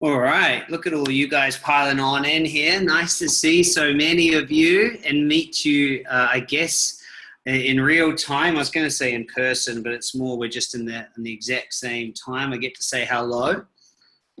All right, look at all you guys piling on in here. Nice to see so many of you and meet you, uh, I guess, in real time. I was going to say in person, but it's more we're just in the, in the exact same time. I get to say hello.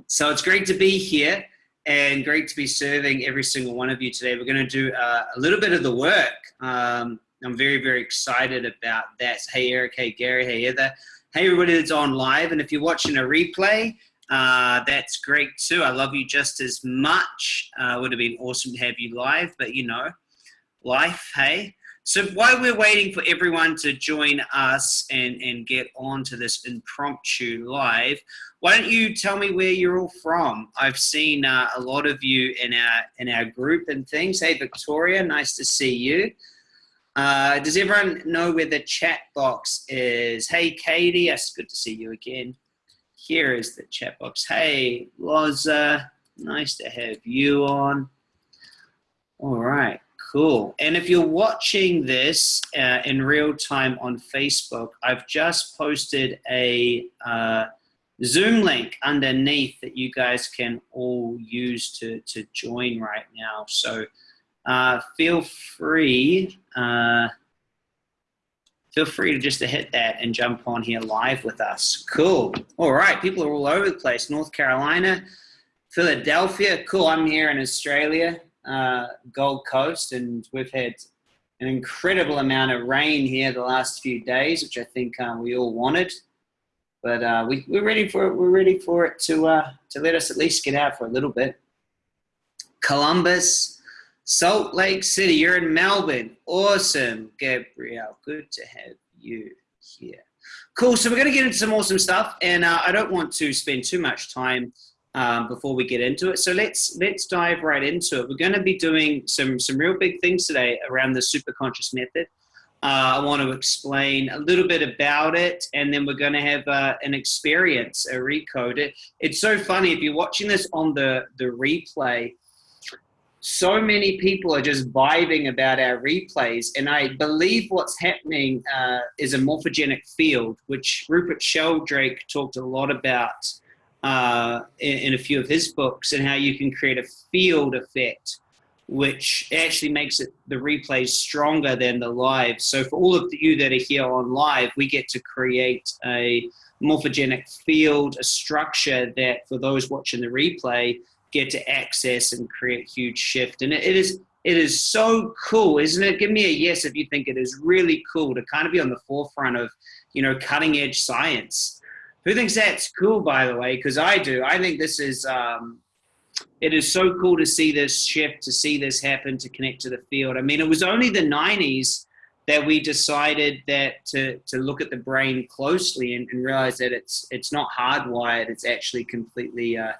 So it's great to be here and great to be serving every single one of you today. We're going to do uh, a little bit of the work. Um, I'm very, very excited about that. Hey, Eric. Hey, Gary. Hey, Heather. Hey, everybody that's on live. And if you're watching a replay, uh, that's great too. I love you just as much. Uh, would have been awesome to have you live, but you know, life, hey. So while we're waiting for everyone to join us and, and get on to this impromptu live, why don't you tell me where you're all from? I've seen uh, a lot of you in our in our group and things. Hey, Victoria, nice to see you. Uh, does everyone know where the chat box is? Hey, Katie, it's good to see you again here is the chat box. Hey, Loza, nice to have you on. All right, cool. And if you're watching this uh, in real time on Facebook, I've just posted a uh, Zoom link underneath that you guys can all use to, to join right now. So uh, feel free uh, feel free to just to hit that and jump on here live with us. Cool. All right, people are all over the place. North Carolina, Philadelphia. Cool. I'm here in Australia, uh, Gold Coast, and we've had an incredible amount of rain here the last few days, which I think uh, we all wanted. But uh, we, we're ready for it. We're ready for it to uh, to let us at least get out for a little bit. Columbus, Salt Lake City, you're in Melbourne. Awesome, Gabrielle. Good to have you here. Cool, so we're going to get into some awesome stuff, and uh, I don't want to spend too much time um, before we get into it. So let's let's dive right into it. We're going to be doing some some real big things today around the super conscious method. Uh, I want to explain a little bit about it, and then we're going to have uh, an experience, a recode. It, it's so funny if you're watching this on the the replay so many people are just vibing about our replays and i believe what's happening uh, is a morphogenic field which rupert sheldrake talked a lot about uh, in, in, a few of his books and how you can create a field effect which actually makes it the replays stronger than the live. So for all of you that are here on live we get to create a morphogenic field a structure that for those watching the replay get to access and create huge shift. And it, is it is so cool, isn't it? Give me a yes if you think it is really cool to kind of be on the forefront of, you know, cutting edge science. Who thinks that's cool, by the way? Because I do. I think this is, um, it is so cool to see this shift, to see this happen, to connect to the field. I mean, it was only the 90s that we decided that to, to look at the brain closely and, and realize that it's, it's not hardwired, it's actually completely uh,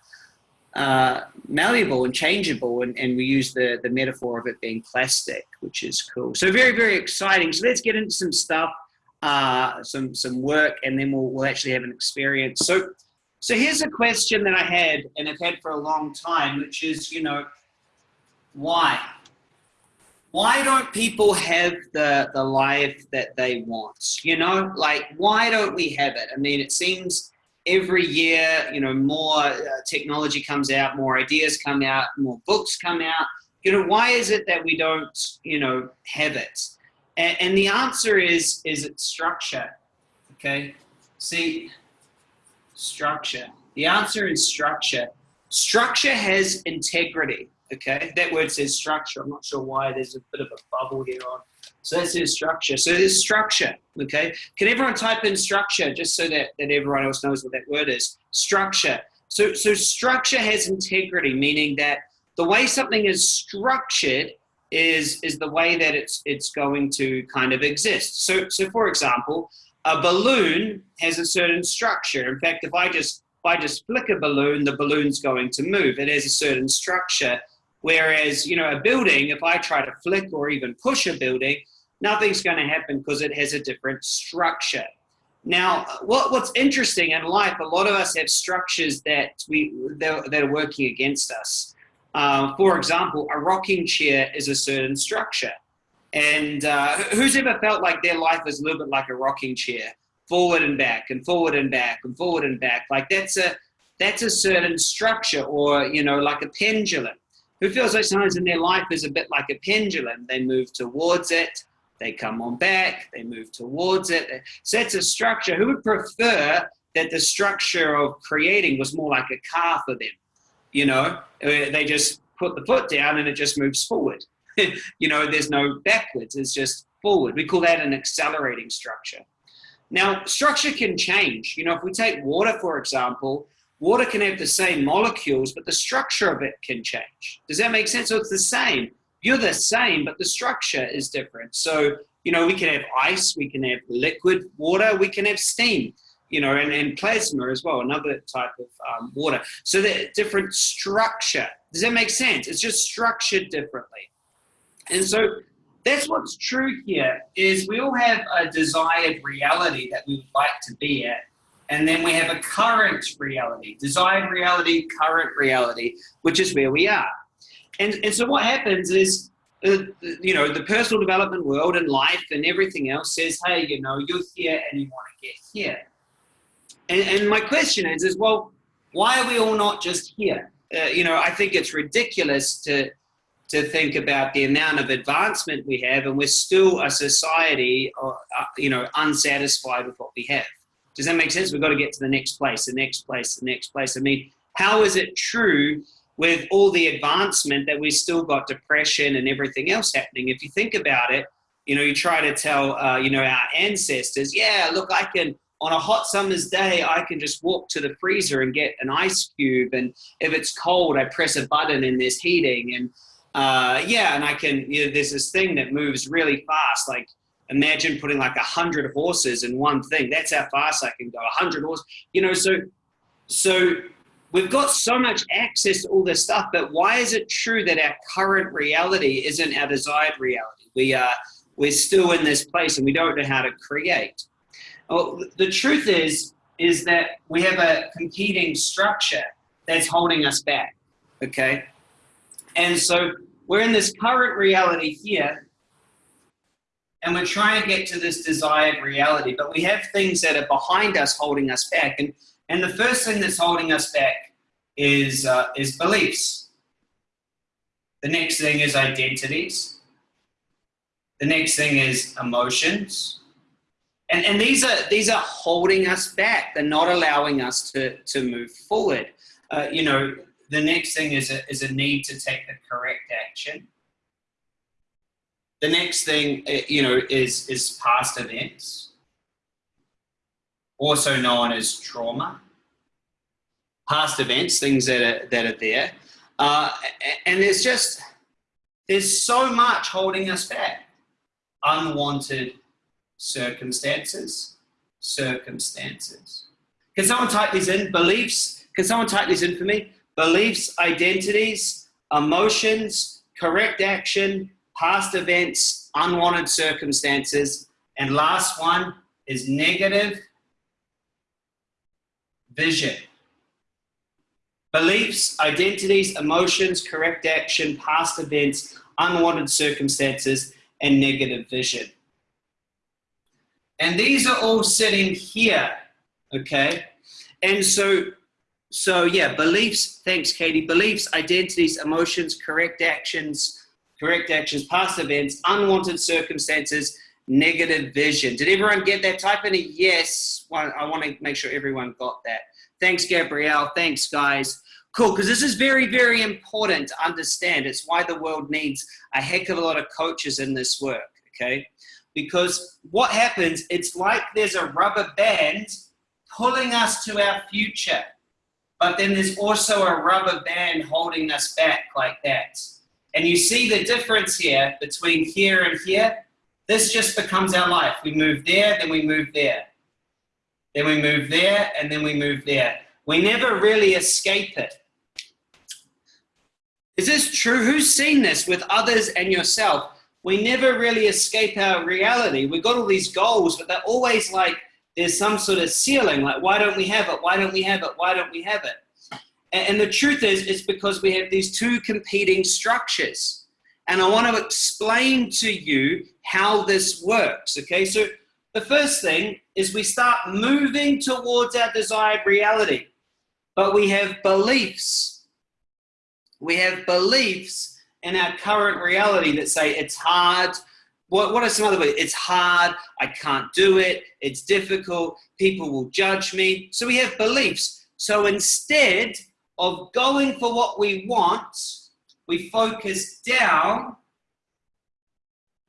uh, malleable and changeable, and, and we use the, the metaphor of it being plastic, which is cool. So very, very exciting. So let's get into some stuff, uh, some, some work, and then we'll, we'll actually have an experience. So, so here's a question that I had, and I've had for a long time, which is, you know, why? Why don't people have the, the life that they want? You know, like, why don't we have it? I mean, it seems every year, you know, more uh, technology comes out, more ideas come out, more books come out. You know, why is it that we don't, you know, have it? And, and the answer is, is it structure? Okay. See, structure. The answer is structure. Structure has integrity. Okay. That word says structure. I'm not sure why there's a bit of a bubble here on so that's his structure. So there's structure, okay? Can everyone type in structure just so that, that everyone else knows what that word is? Structure. So, so structure has integrity, meaning that the way something is structured is, is the way that it's, it's going to kind of exist. So, so for example, a balloon has a certain structure. In fact, if I just if I just flick a balloon, the balloon's going to move. It has a certain structure. Whereas, you know, a building, if I try to flick or even push a building, nothing's going to happen because it has a different structure. Now, what, what's interesting in life, a lot of us have structures that, we, that, that are working against us. Uh, for example, a rocking chair is a certain structure. And uh, who's ever felt like their life is a little bit like a rocking chair? Forward and back and forward and back and forward and back. Like that's a, that's a certain structure or, you know, like a pendulum. Who feels like sometimes in their life is a bit like a pendulum? They move towards it, they come on back, they move towards it. So that's a structure. Who would prefer that the structure of creating was more like a car for them? You know, they just put the foot down and it just moves forward. you know, there's no backwards, it's just forward. We call that an accelerating structure. Now, structure can change. You know, if we take water, for example, water can have the same molecules, but the structure of it can change. Does that make sense? So it's the same. You're the same, but the structure is different. So, you know, we can have ice, we can have liquid water, we can have steam, you know, and, and plasma as well, another type of um, water. So the different structure. Does that make sense? It's just structured differently. And so that's what's true here is we all have a desired reality that we would like to be at. And then we have a current reality, desired reality, current reality, which is where we are. And, and so what happens is, uh, you know, the personal development world and life and everything else says, hey, you know, you're here and you want to get here. And, and my question is, is, well, why are we all not just here? Uh, you know, I think it's ridiculous to, to think about the amount of advancement we have and we're still a society, uh, uh, you know, unsatisfied with what we have. Does that make sense? We've got to get to the next place, the next place, the next place. I mean, how is it true with all the advancement that we still got depression and everything else happening? If you think about it, you know, you try to tell, uh, you know, our ancestors, yeah, look, I can, on a hot summer's day, I can just walk to the freezer and get an ice cube. And if it's cold, I press a button and there's heating. And uh, yeah, and I can, you know, there's this thing that moves really fast. Like imagine putting like a hundred horses in one thing. That's how fast I can go, a hundred horses, you know, so, so we've got so much access to all this stuff, but why is it true that our current reality isn't our desired reality? We are, we're still in this place and we don't know how to create. Well, the truth is, is that we have a competing structure that's holding us back, okay? And so we're in this current reality here, and we're trying to get to this desired reality, but we have things that are behind us holding us back. And, and the first thing that's holding us back is, uh, is beliefs. The next thing is identities. The next thing is emotions. And, and these, are, these are holding us back. They're not allowing us to, to move forward. Uh, you know, the next thing is a, is a need to take the correct action. The next thing, uh, you know, is, is past events, also known as trauma. Past events, things that are, that are there. Uh, and there's just, there's so much holding us back. Unwanted circumstances, circumstances. Can someone type these in? Beliefs. Can someone type these in for me? beliefs, identities, emotions, correct action, past events, unwanted circumstances, and last one is negative vision. Beliefs, identities, emotions, correct action, past events, unwanted circumstances, and negative vision. And these are all sitting here, okay? And so so yeah, beliefs, thanks Katie, beliefs, identities, emotions, correct actions, correct actions, past events, unwanted circumstances, negative vision. Did everyone get that? Type in a yes. I want to make sure everyone got that. Thanks, Gabrielle. Thanks, guys. Cool, because this is very, very important to understand. It's why the world needs a heck of a lot of coaches in this work, okay? Because what happens, it's like there's a rubber band pulling us to our future but then there's also a rubber band holding us back like that. And you see the difference here between here and here? This just becomes our life. We move there, then we move there. Then we move there, and then we move there. We never really escape it. Is this true? Who's seen this with others and yourself? We never really escape our reality. We've got all these goals, but they're always like there's some sort of ceiling, like why don't we have it? Why don't we have it? Why don't we have it? And, the truth is, it's because we have these two competing structures. And I want to explain to you how this works, okay? So the first thing is we start moving towards our desired reality. but we have beliefs. We have beliefs in our current reality that say it's hard. What, what are some other ways? It's hard, I can't do it, it's difficult, people will judge me. So we have beliefs. So instead of going for what we want, we focus down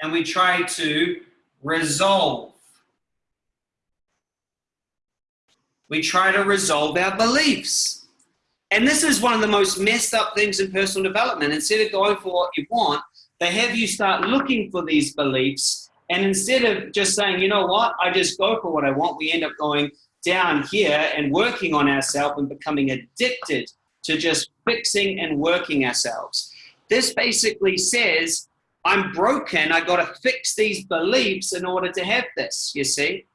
and we try to resolve. We try to resolve our beliefs. And this is one of the most messed up things in personal development. Instead of going for what you want, they have you start looking for these beliefs. And instead of just saying, you know what, I just go for what I want, we end up going down here and working on ourselves and becoming addicted to just fixing and working ourselves. This basically says, I'm broken, I gotta fix these beliefs in order to have this, you see?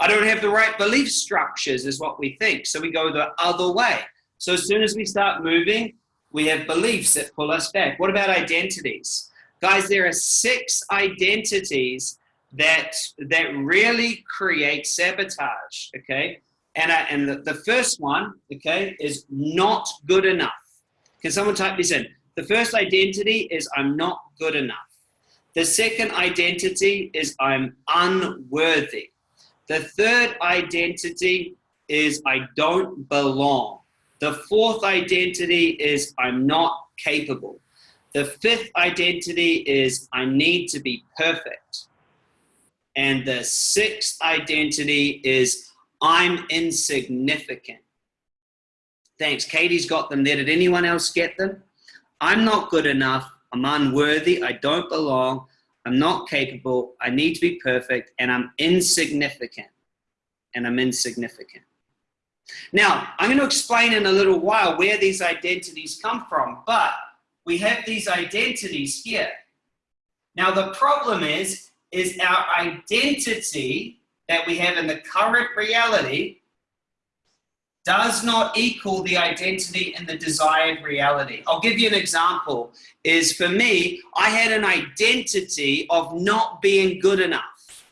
I don't have the right belief structures is what we think, so we go the other way. So as soon as we start moving, we have beliefs that pull us back. What about identities? Guys, there are six identities that that really create sabotage, okay? And, I, and the, the first one, okay, is not good enough. Can someone type this in? The first identity is I'm not good enough. The second identity is I'm unworthy. The third identity is I don't belong. The fourth identity is I'm not capable. The fifth identity is I need to be perfect. And the sixth identity is I'm insignificant. Thanks. Katie's got them there. Did anyone else get them? I'm not good enough. I'm unworthy. I don't belong. I'm not capable. I need to be perfect. And I'm insignificant. And I'm insignificant. Now, I'm going to explain in a little while where these identities come from, but we have these identities here. Now, the problem is, is our identity that we have in the current reality does not equal the identity in the desired reality. I'll give you an example is for me, I had an identity of not being good enough.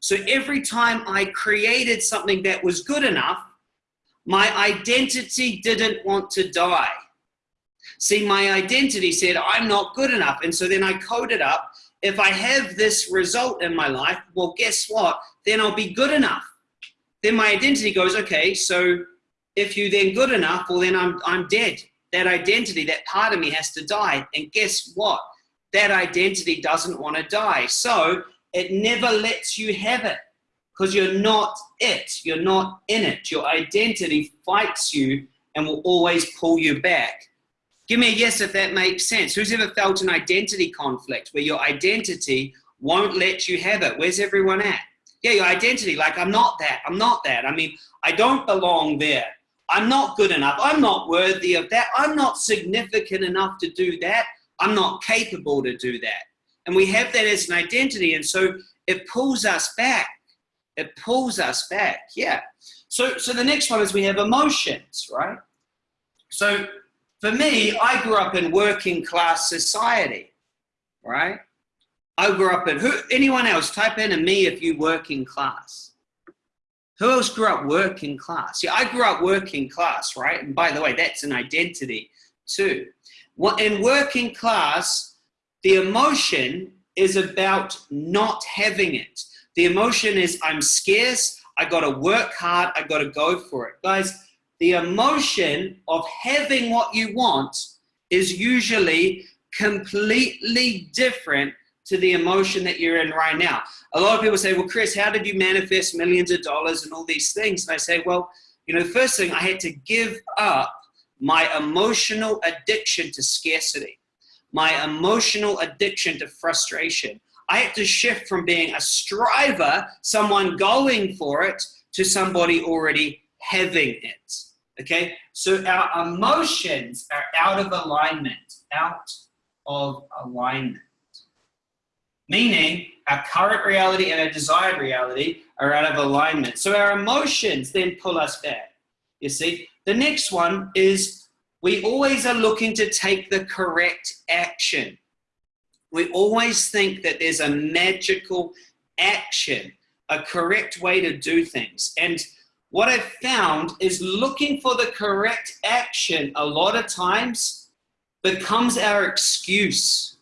So every time I created something that was good enough, my identity didn't want to die. See, my identity said, I'm not good enough. And so then I coded up, if I have this result in my life, well, guess what? Then I'll be good enough. Then my identity goes, okay, so if you then good enough, well then I'm, I'm dead. That identity, that part of me has to die. And guess what? That identity doesn't want to die. So it never lets you have it because you're not it. You're not in it. Your identity fights you and will always pull you back. Give me a yes if that makes sense. Who's ever felt an identity conflict where your identity won't let you have it? Where's everyone at? Yeah, your identity, like I'm not that, I'm not that. I mean, I don't belong there. I'm not good enough. I'm not worthy of that. I'm not significant enough to do that. I'm not capable to do that. And we have that as an identity. And so it pulls us back. It pulls us back. Yeah. So, so the next one is we have emotions, right? So for me, I grew up in working class society, right? I grew up in, who, anyone else, type in a me if you working class. Who else grew up working class? Yeah, I grew up working class, right? And by the way, that's an identity too. In working class, the emotion is about not having it. The emotion is I'm scarce, I gotta work hard, I gotta go for it. Guys, the emotion of having what you want is usually completely different to the emotion that you're in right now. A lot of people say, well, Chris, how did you manifest millions of dollars and all these things? And I say, well, you know, the first thing I had to give up my emotional addiction to scarcity, my emotional addiction to frustration. I had to shift from being a striver, someone going for it, to somebody already having it. Okay, so our emotions are out of alignment, out of alignment meaning our current reality and our desired reality are out of alignment. So our emotions then pull us back. You see, the next one is we always are looking to take the correct action. We always think that there's a magical action, a correct way to do things. And what I've found is looking for the correct action a lot of times becomes our excuse.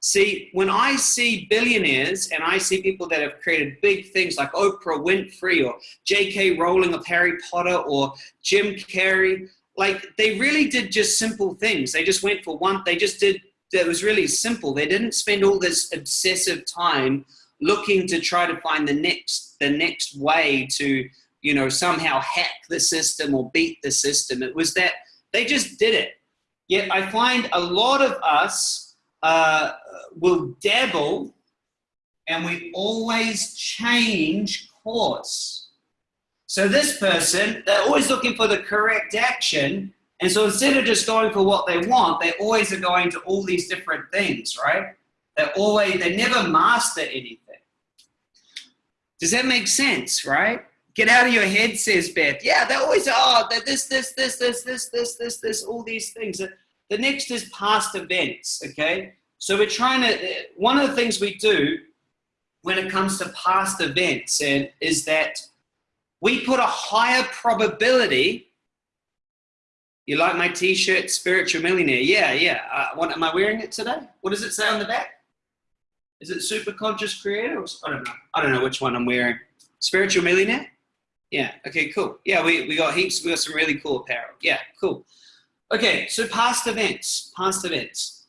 See, when I see billionaires and I see people that have created big things like Oprah Winfrey or J.K. Rowling of Harry Potter or Jim Carrey, like they really did just simple things. They just went for one, they just did, it was really simple. They didn't spend all this obsessive time looking to try to find the next, the next way to, you know, somehow hack the system or beat the system. It was that they just did it. Yet I find a lot of us uh, will dabble and we always change course. So this person, they're always looking for the correct action. And so instead of just going for what they want, they always are going to all these different things, right? They're always, they never master anything. Does that make sense, right? Get out of your head, says Beth. Yeah, they always, oh, this, this, this, this, this, this, this, this, all these things. The next is past events, okay? So we're trying to, one of the things we do when it comes to past events and is that we put a higher probability you like my t-shirt, Spiritual Millionaire? Yeah, yeah. Uh, what, am I wearing it today? What does it say on the back? Is it Super Conscious Creator? Or, I don't know. I don't know which one I'm wearing. Spiritual Millionaire? Yeah, okay, cool. Yeah, we, we got heaps, we got some really cool apparel. Yeah, cool. Okay, so past events, past events.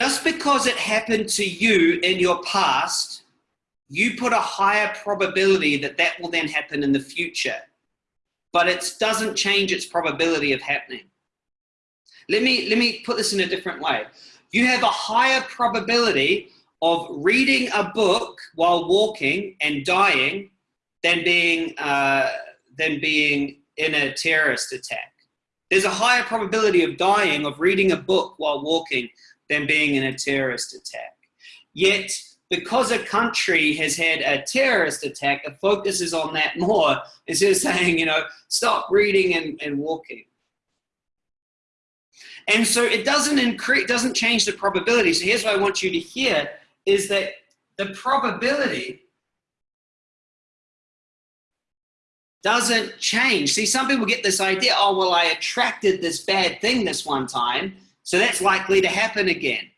Just because it happened to you in your past, you put a higher probability that that will then happen in the future. But it doesn't change its probability of happening. Let me, let me put this in a different way. You have a higher probability of reading a book while walking and dying than being, uh, than being in a terrorist attack. There's a higher probability of dying of reading a book while walking than being in a terrorist attack. Yet, because a country has had a terrorist attack, it focuses on that more instead of saying, you know, stop reading and, and walking. And so it doesn't increase, doesn't change the probability. So here's what I want you to hear is that the probability doesn't change. See, some people get this idea, oh, well, I attracted this bad thing this one time, so that's likely to happen again.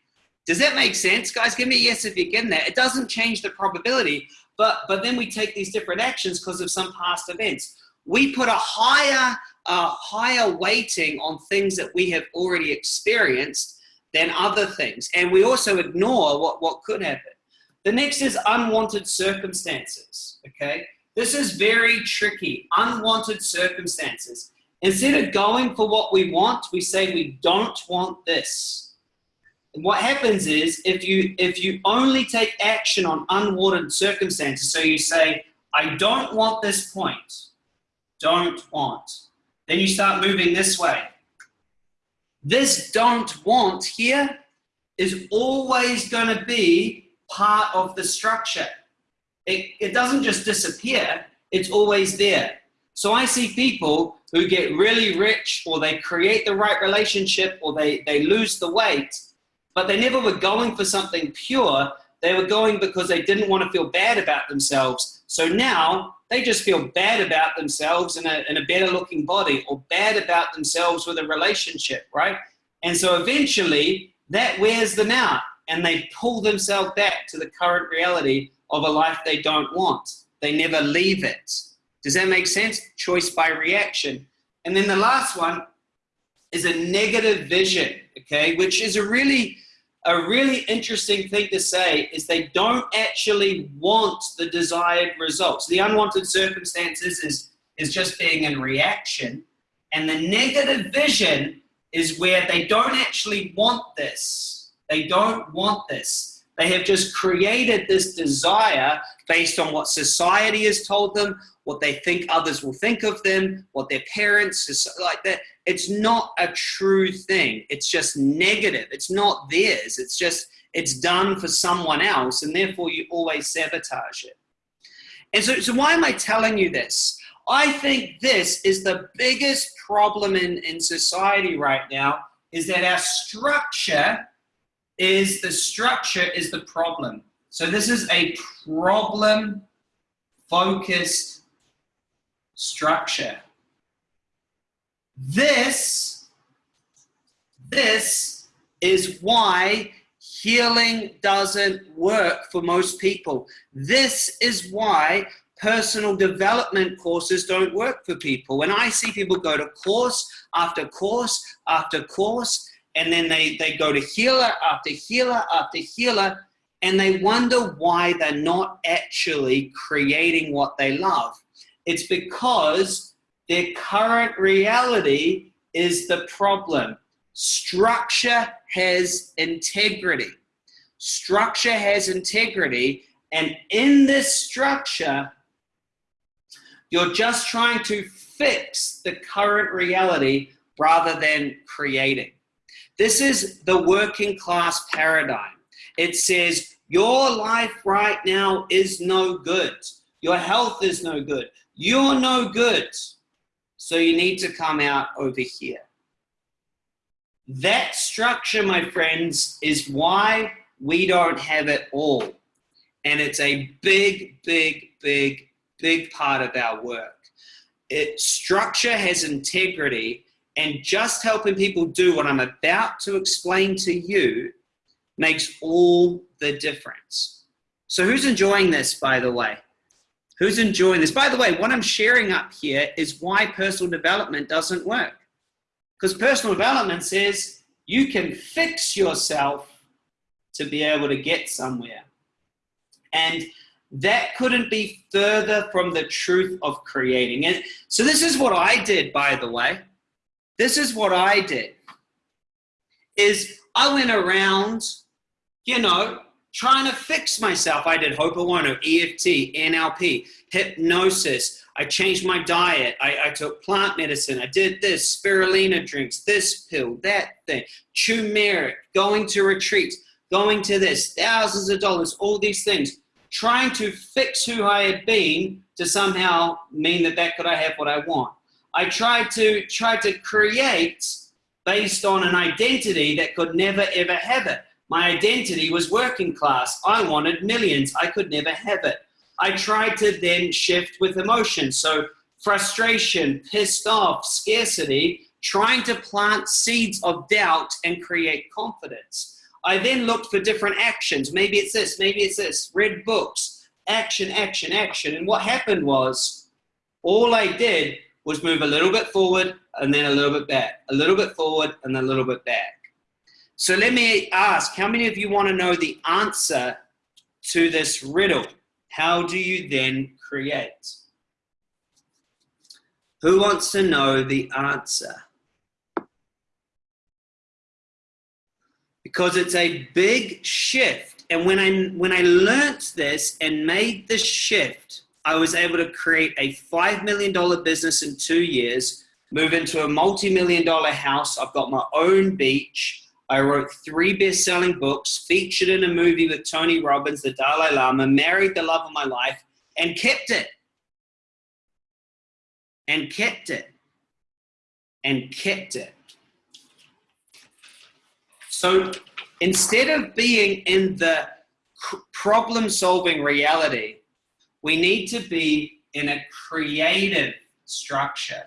Does that make sense? Guys, give me a yes if you're getting that. It doesn't change the probability, but, but then we take these different actions because of some past events. We put a higher, a higher weighting on things that we have already experienced than other things. And we also ignore what, what could happen. The next is unwanted circumstances, okay? This is very tricky, unwanted circumstances. Instead of going for what we want, we say we don't want this. And what happens is if you, if you only take action on unwanted circumstances, so you say, I don't want this point, don't want. Then you start moving this way. This don't want here is always going to be part of the structure. It, it doesn't just disappear, it's always there. So I see people who get really rich or they create the right relationship or they, they lose the weight, but they never were going for something pure. They were going because they didn't want to feel bad about themselves. So now they just feel bad about themselves in a, in a better looking body or bad about themselves with a relationship, right? And so eventually that wears them out and they pull themselves back to the current reality of a life they don't want. They never leave it. Does that make sense? Choice by reaction. And then the last one is a negative vision, okay, which is a really, a really interesting thing to say is they don't actually want the desired results. The unwanted circumstances is, is just being in reaction. And the negative vision is where they don't actually want this. They don't want this. They have just created this desire based on what society has told them, what they think others will think of them, what their parents is like that. It's not a true thing. It's just negative. It's not theirs. It's just, it's done for someone else and therefore you always sabotage it. And so, so why am I telling you this? I think this is the biggest problem in, in society right now is that our structure is the structure is the problem. So this is a problem focused structure. This, this is why healing doesn't work for most people. This is why personal development courses don't work for people. When I see people go to course after course after course, and then they, they go to healer after healer after healer, and they wonder why they're not actually creating what they love. It's because their current reality is the problem. Structure has integrity. Structure has integrity, and in this structure, you're just trying to fix the current reality rather than creating. This is the working class paradigm. It says your life right now is no good. Your health is no good. You're no good. So you need to come out over here. That structure, my friends, is why we don't have it all. And it's a big, big, big, big part of our work. It structure has integrity and just helping people do what I'm about to explain to you makes all the difference. So who's enjoying this, by the way? Who's enjoying this? By the way, what I'm sharing up here is why personal development doesn't work. Because personal development says you can fix yourself to be able to get somewhere. And that couldn't be further from the truth of creating. And so this is what I did, by the way. This is what I did. Is I went around, you know, trying to fix myself. I did Ho'oponopono, EFT, NLP, hypnosis. I changed my diet. I, I, took plant medicine. I did this, spirulina drinks, this pill, that thing, turmeric, going to retreats, going to this, thousands of dollars, all these things, trying to fix who I had been to somehow mean that that could I have what I want. I tried to try to create based on an identity that could never ever have it. My identity was working class. I wanted millions. I could never have it. I tried to then shift with emotion. So frustration, pissed off, scarcity, trying to plant seeds of doubt and create confidence. I then looked for different actions. Maybe it's this, maybe it's this. Read books, action, action, action. And what happened was all I did was move a little bit forward and then a little bit back, a little bit forward and a little bit back. So let me ask, how many of you want to know the answer to this riddle? How do you then create? Who wants to know the answer? Because it's a big shift. And when I, when I learnt this and made the shift, I was able to create a $5 million business in two years, move into a multi-million dollar house. I've got my own beach. I wrote three best-selling books, featured in a movie with Tony Robbins, the Dalai Lama, married the love of my life, and kept it. And kept it. And kept it. So instead of being in the problem-solving reality, we need to be in a creative structure.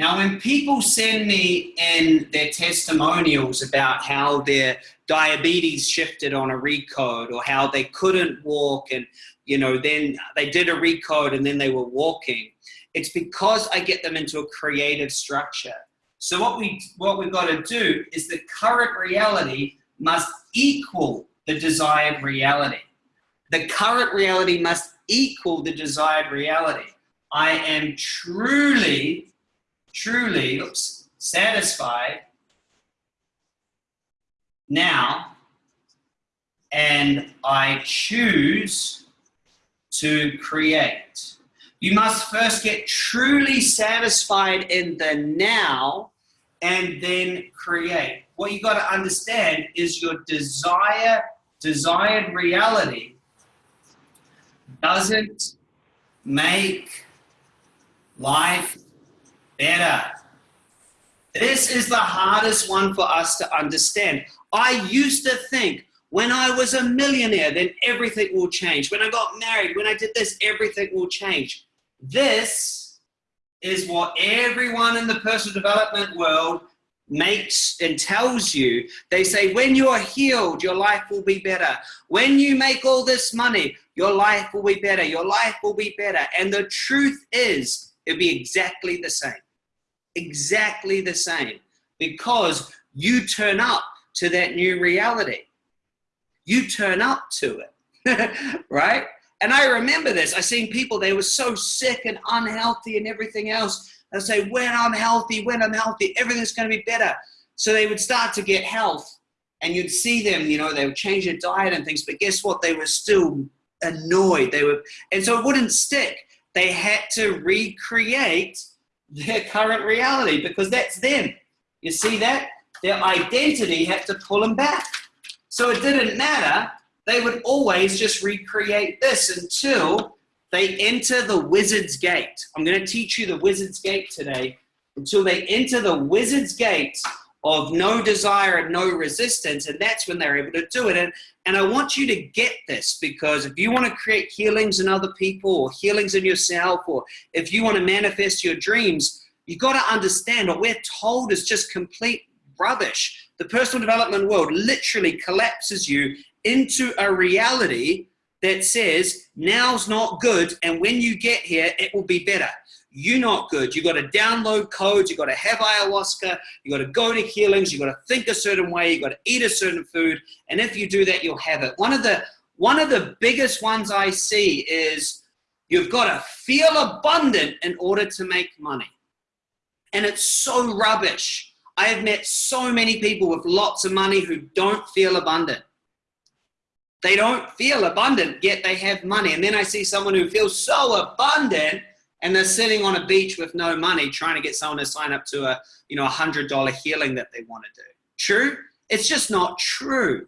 Now, when people send me in their testimonials about how their diabetes shifted on a recode or how they couldn't walk and, you know, then they did a recode and then they were walking, it's because I get them into a creative structure. So what, we, what we've got to do is the current reality must equal the desired reality. The current reality must equal the desired reality. I am truly truly satisfied now and I choose to create. You must first get truly satisfied in the now and then create. What you got to understand is your desire, desired reality doesn't make life better. This is the hardest one for us to understand. I used to think when I was a millionaire, then everything will change. When I got married, when I did this, everything will change. This is what everyone in the personal development world makes and tells you. They say, when you are healed, your life will be better. When you make all this money, your life will be better. Your life will be better. And the truth is, it'll be exactly the same. Exactly the same. Because you turn up to that new reality you turn up to it, right? And I remember this. I seen people, they were so sick and unhealthy and everything else. I say, when I'm healthy, when I'm healthy, everything's going to be better. So they would start to get health and you'd see them, you know, they would change their diet and things, but guess what? They were still annoyed. They were, and so it wouldn't stick. They had to recreate their current reality because that's them. You see that? Their identity had to pull them back. So it didn't matter. They would always just recreate this until they enter the wizard's gate. I'm going to teach you the wizard's gate today. Until they enter the wizard's gate of no desire and no resistance, and that's when they're able to do it. And, and I want you to get this because if you want to create healings in other people or healings in yourself, or if you want to manifest your dreams, you got to understand what we're told is just complete rubbish. The personal development world literally collapses you into a reality that says now's not good and when you get here it will be better you're not good. You've got to download codes. You've got to have ayahuasca. You've got to go to healings. You've got to think a certain way. You've got to eat a certain food. And if you do that you'll have it. One of the one of the biggest ones i see is you've got to feel abundant in order to make money. And it's so rubbish. I have met so many people with lots of money who don't feel abundant. They don't feel abundant, yet they have money. And then I see someone who feels so abundant and they're sitting on a beach with no money trying to get someone to sign up to a you know a hundred dollar healing that they want to do. True? It's just not true.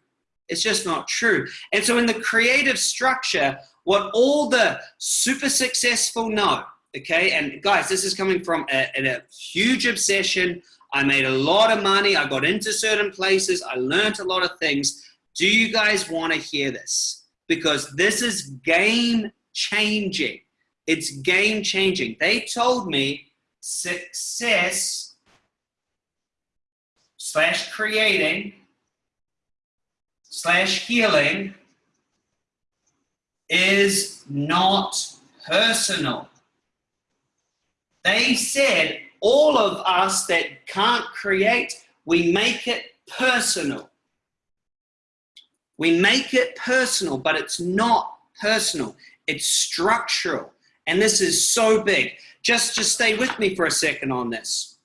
It's just not true. And so in the creative structure, what all the super successful know, okay, and guys, this is coming from a, a huge obsession I made a lot of money. I got into certain places. I learned a lot of things. Do you guys want to hear this? Because this is game changing. It's game changing. They told me success slash creating slash healing is not personal. They said all of us that can't create, we make it personal. We make it personal, but it's not personal. It's structural. And this is so big. Just, just stay with me for a second on this.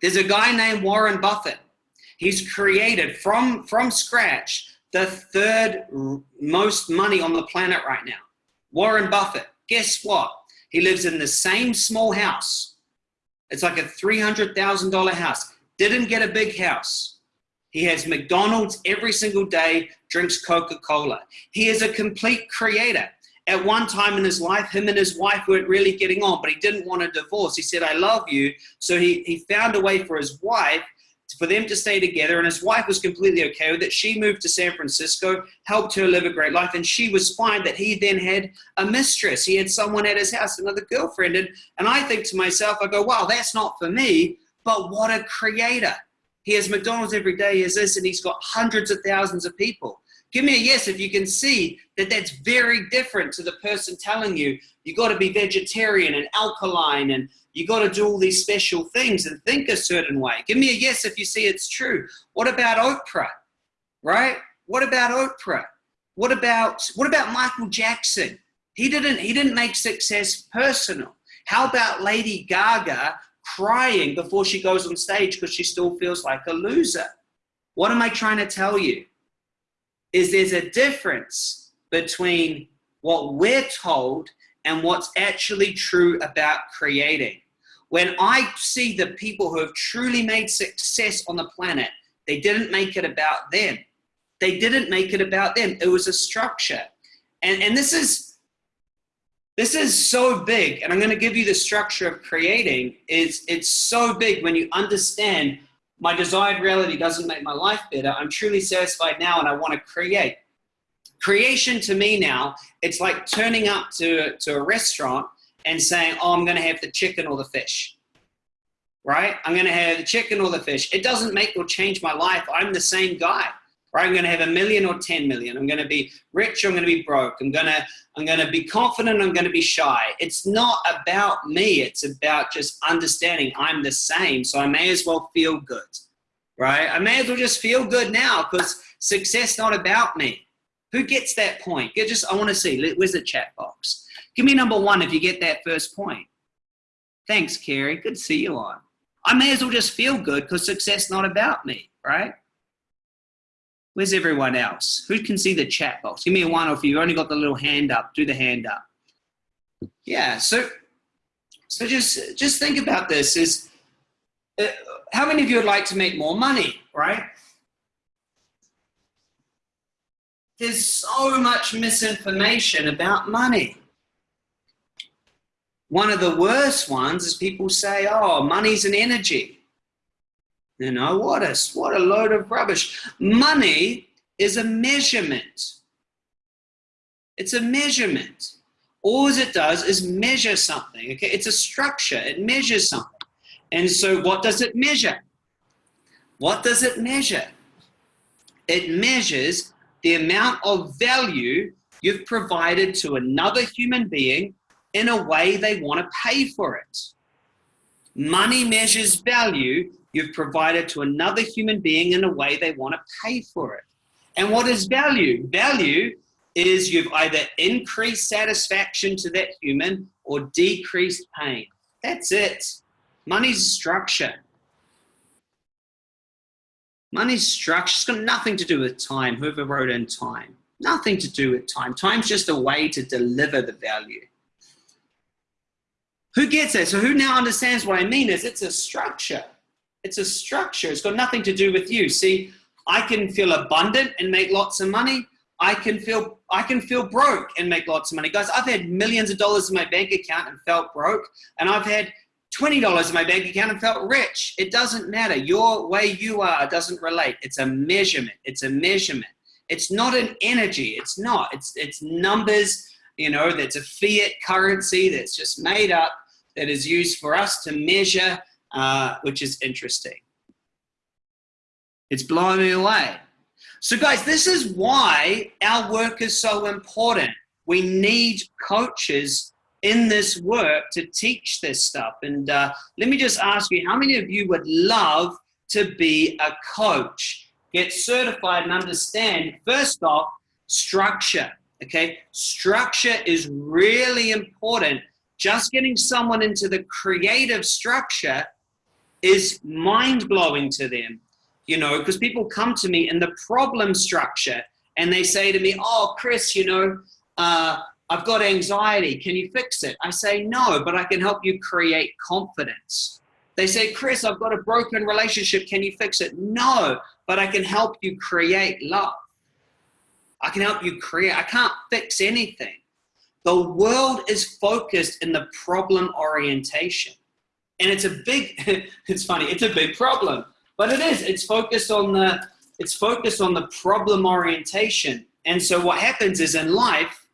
There's a guy named Warren Buffett. He's created from, from scratch the third most money on the planet right now. Warren Buffett, guess what? He lives in the same small house it's like a $300,000 house. Didn't get a big house. He has McDonald's every single day, drinks Coca-Cola. He is a complete creator. At one time in his life, him and his wife weren't really getting on, but he didn't want a divorce. He said, I love you. So he, he found a way for his wife for them to stay together and his wife was completely okay with it. She moved to San Francisco, helped her live a great life, and she was fine that he then had a mistress. He had someone at his house, another girlfriend. And, and I think to myself, I go, wow, that's not for me, but what a creator. He has McDonald's every day, he has this, and he's got hundreds of thousands of people. Give me a yes if you can see that that's very different to the person telling you you got to be vegetarian and alkaline and you got to do all these special things and think a certain way. Give me a yes if you see it's true. What about Oprah? Right? What about Oprah? What about what about Michael Jackson? He didn't he didn't make success personal. How about Lady Gaga crying before she goes on stage because she still feels like a loser? What am I trying to tell you? Is there's a difference between what we're told and what's actually true about creating. When I see the people who have truly made success on the planet, they didn't make it about them. They didn't make it about them. It was a structure. And, and this is this is so big, and I'm going to give you the structure of creating. Is it's so big when you understand my desired reality doesn't make my life better. I'm truly satisfied now and I want to create. Creation to me now, it's like turning up to, to a restaurant and saying, oh, I'm going to have the chicken or the fish, right? I'm going to have the chicken or the fish. It doesn't make or change my life. I'm the same guy, right? I'm going to have a million or 10 million. I'm going to be rich or I'm going to be broke. I'm going to, I'm going to be confident. I'm going to be shy. It's not about me. It's about just understanding I'm the same. So I may as well feel good, right? I may as well just feel good now because success not about me. Who gets that point? Get just, I want to see, where's the chat box? Give me number one if you get that first point. Thanks, Kerry. Good to see you on. I may as well just feel good because success not about me, right? Where's everyone else? Who can see the chat box? Give me a one, or if you've only got the little hand up, do the hand up. Yeah, so so just just think about this: is uh, how many of you would like to make more money, right? There's so much misinformation about money. One of the worst ones is people say, oh, money's an energy. You know, what a, what a load of rubbish. Money is a measurement. It's a measurement. All it does is measure something, okay? It's a structure, it measures something. And so what does it measure? What does it measure? It measures the amount of value you've provided to another human being in a way they want to pay for it. Money measures value you've provided to another human being in a way they want to pay for it. And what is value? Value is you've either increased satisfaction to that human or decreased pain. That's it. Money's structure. Money's structure. It's got nothing to do with time, whoever wrote in time. Nothing to do with time. Time's just a way to deliver the value. Who gets it? So who now understands what I mean is it's a structure. It's a structure. It's got nothing to do with you. See, I can feel abundant and make lots of money. I can feel I can feel broke and make lots of money. Guys, I've had millions of dollars in my bank account and felt broke. And I've had $20 in my bank account and felt rich. It doesn't matter. Your way you are doesn't relate. It's a measurement. It's a measurement. It's not an energy. It's not. It's it's numbers, you know, that's a fiat currency that's just made up that is used for us to measure, uh, which is interesting. It's blowing me away. So guys, this is why our work is so important. We need coaches in this work to teach this stuff. And uh, let me just ask you, how many of you would love to be a coach? Get certified and understand, first off, structure, okay? Structure is really important just getting someone into the creative structure is mind blowing to them, you know, because people come to me in the problem structure and they say to me, oh, Chris, you know, uh, I've got anxiety. Can you fix it? I say, no, but I can help you create confidence. They say, Chris, I've got a broken relationship. Can you fix it? No, but I can help you create love. I can help you create. I can't fix anything. The world is focused in the problem orientation. And it's a big, it's funny, it's a big problem, but it is, it's focused on the, it's focused on the problem orientation. And so what happens is in life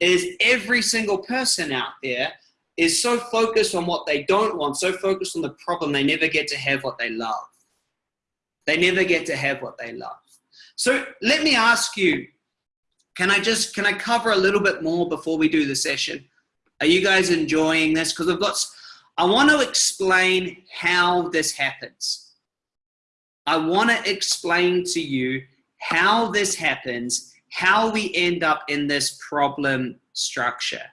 is every single person out there is so focused on what they don't want, so focused on the problem, they never get to have what they love. They never get to have what they love. So let me ask you, can I just, can I cover a little bit more before we do the session? Are you guys enjoying this? Because I've got, I want to explain how this happens. I want to explain to you how this happens, how we end up in this problem structure.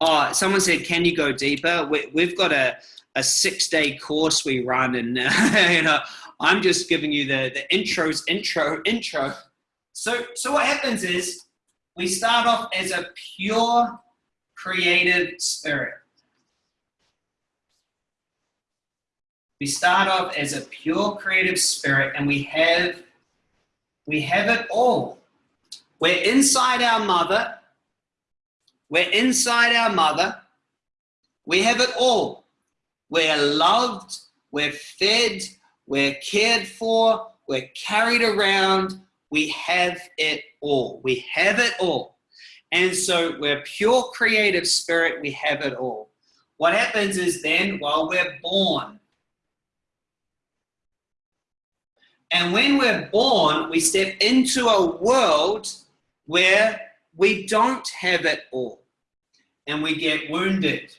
Oh, someone said, can you go deeper? We, have got a, a six day course we run and uh, you know, I'm just giving you the, the intros, intro, intro. So, so what happens is we start off as a pure creative spirit. We start off as a pure creative spirit and we have we have it all. We're inside our mother. We're inside our mother. We have it all. We're loved, we're fed, we're cared for, we're carried around, we have it all. We have it all. And so we're pure creative spirit, we have it all. What happens is then, while we're born, and when we're born, we step into a world where we don't have it all. And we get wounded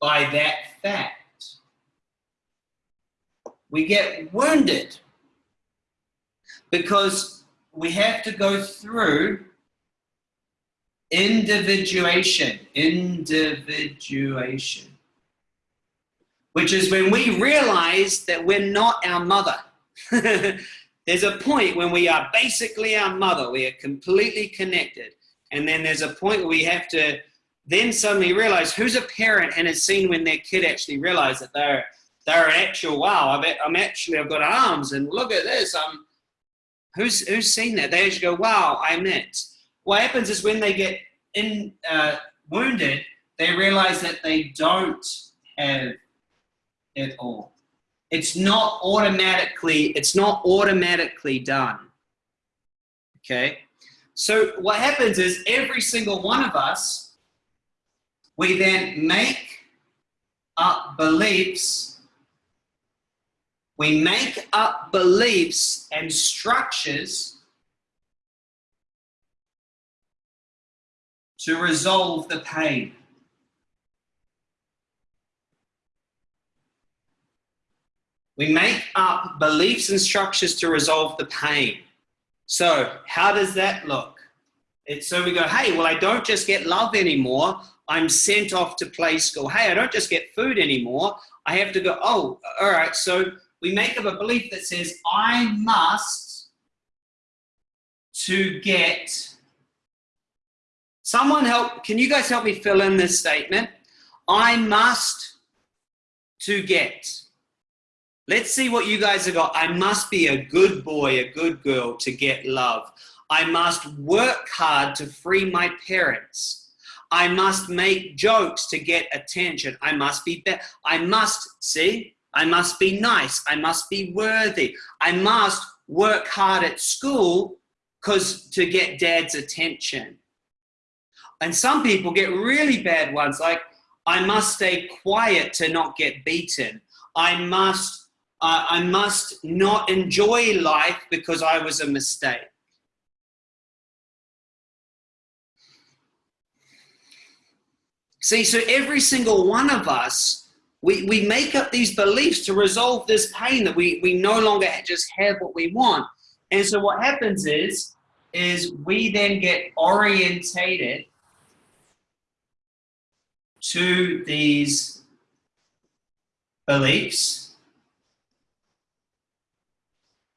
by that fact. We get wounded because we have to go through individuation, individuation, which is when we realize that we're not our mother. there's a point when we are basically our mother, we are completely connected. And then there's a point where we have to then suddenly realize who's a parent and has seen when their kid actually realize that they're they're an actual wow I'm actually I've got arms and look at this I'm who's who's seen that? They actually go wow I'm it what happens is when they get in uh, wounded they realize that they don't have it all. It's not automatically it's not automatically done. Okay? So what happens is every single one of us we then make up beliefs. We make up beliefs and structures to resolve the pain. We make up beliefs and structures to resolve the pain. So how does that look? It's so we go, hey, well, I don't just get love anymore. I'm sent off to play school. Hey, I don't just get food anymore. I have to go, oh, all right. So we make up a belief that says, I must to get. Someone help, can you guys help me fill in this statement? I must to get. Let's see what you guys have got. I must be a good boy, a good girl to get love. I must work hard to free my parents. I must make jokes to get attention. I must be, I must, see, I must be nice. I must be worthy. I must work hard at school because to get dad's attention. And some people get really bad ones like, I must stay quiet to not get beaten. I must, uh, I must not enjoy life because I was a mistake. See, so every single one of us, we, we make up these beliefs to resolve this pain that we, we no longer just have what we want. And so what happens is, is we then get orientated to these beliefs.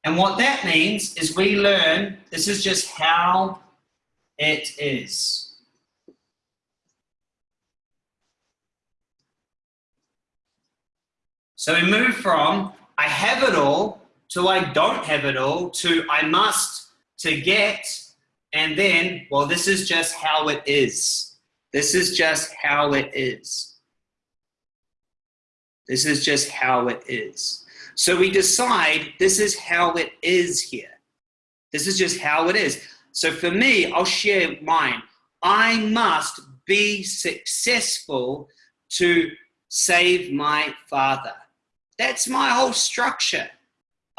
And what that means is we learn this is just how it is. So we move from I have it all to I don't have it all to I must to get and then, well, this is just how it is. This is just how it is. This is just how it is. So we decide this is how it is here. This is just how it is. So for me, I'll share mine. I must be successful to save my father. That's my whole structure.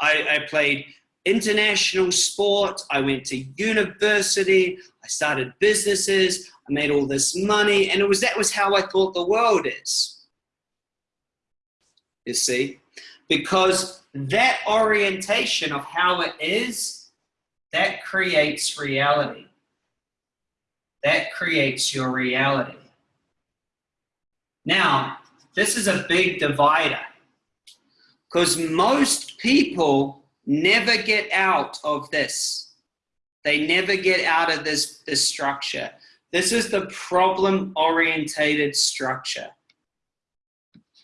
I, I played international sport. I went to university. I started businesses. I made all this money. And it was that was how I thought the world is. You see? Because that orientation of how it is, that creates reality. That creates your reality. Now, this is a big divider because most people never get out of this. They never get out of this, this structure. This is the problem-orientated structure.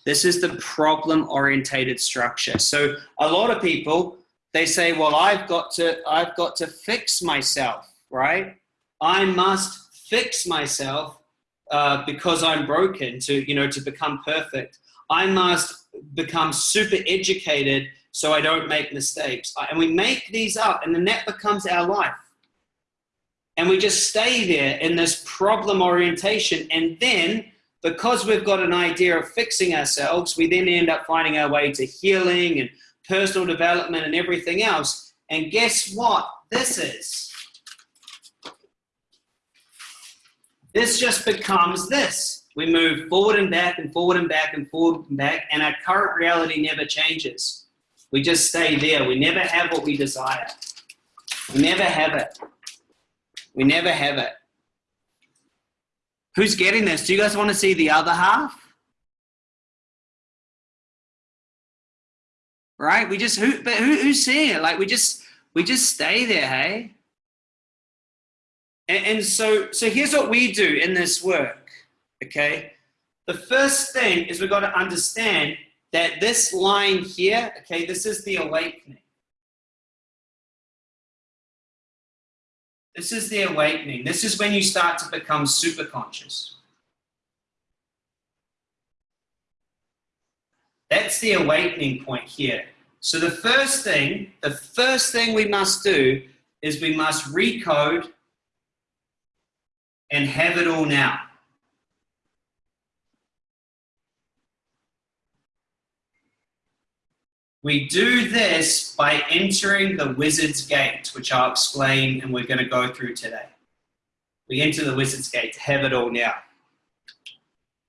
This is the problem-orientated structure. So a lot of people, they say, well, I've got to, I've got to fix myself, right? I must fix myself uh, because I'm broken to, you know, to become perfect. I must become super educated so I don't make mistakes. And we make these up, and then that becomes our life. And we just stay there in this problem orientation. And then, because we've got an idea of fixing ourselves, we then end up finding our way to healing and personal development and everything else. And guess what this is? This just becomes this. We move forward and back and forward and back and forward and back, and our current reality never changes. We just stay there. We never have what we desire. We never have it. We never have it. Who's getting this? Do you guys want to see the other half? Right? We just who but who, who's seeing it? Like we just we just stay there, hey? And, and so, so here's what we do in this work, okay? The first thing is we've got to understand that this line here, okay, this is the awakening. This is the awakening. This is when you start to become super conscious. That's the awakening point here. So the first thing, the first thing we must do is we must recode and have it all now. We do this by entering the wizard's gate, which I'll explain and we're going to go through today. We enter the wizard's gate to have it all now.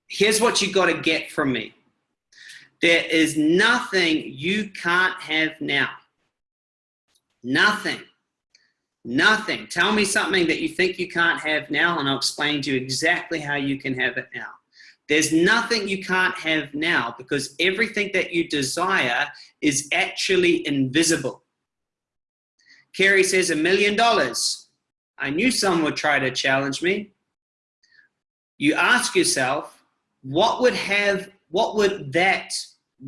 Here's what you got to get from me. There is nothing you can't have now. Nothing. Nothing. Tell me something that you think you can't have now, and I'll explain to you exactly how you can have it now. There's nothing you can't have now because everything that you desire is actually invisible. Kerry says a million dollars. I knew someone would try to challenge me. You ask yourself, what would have, what would that,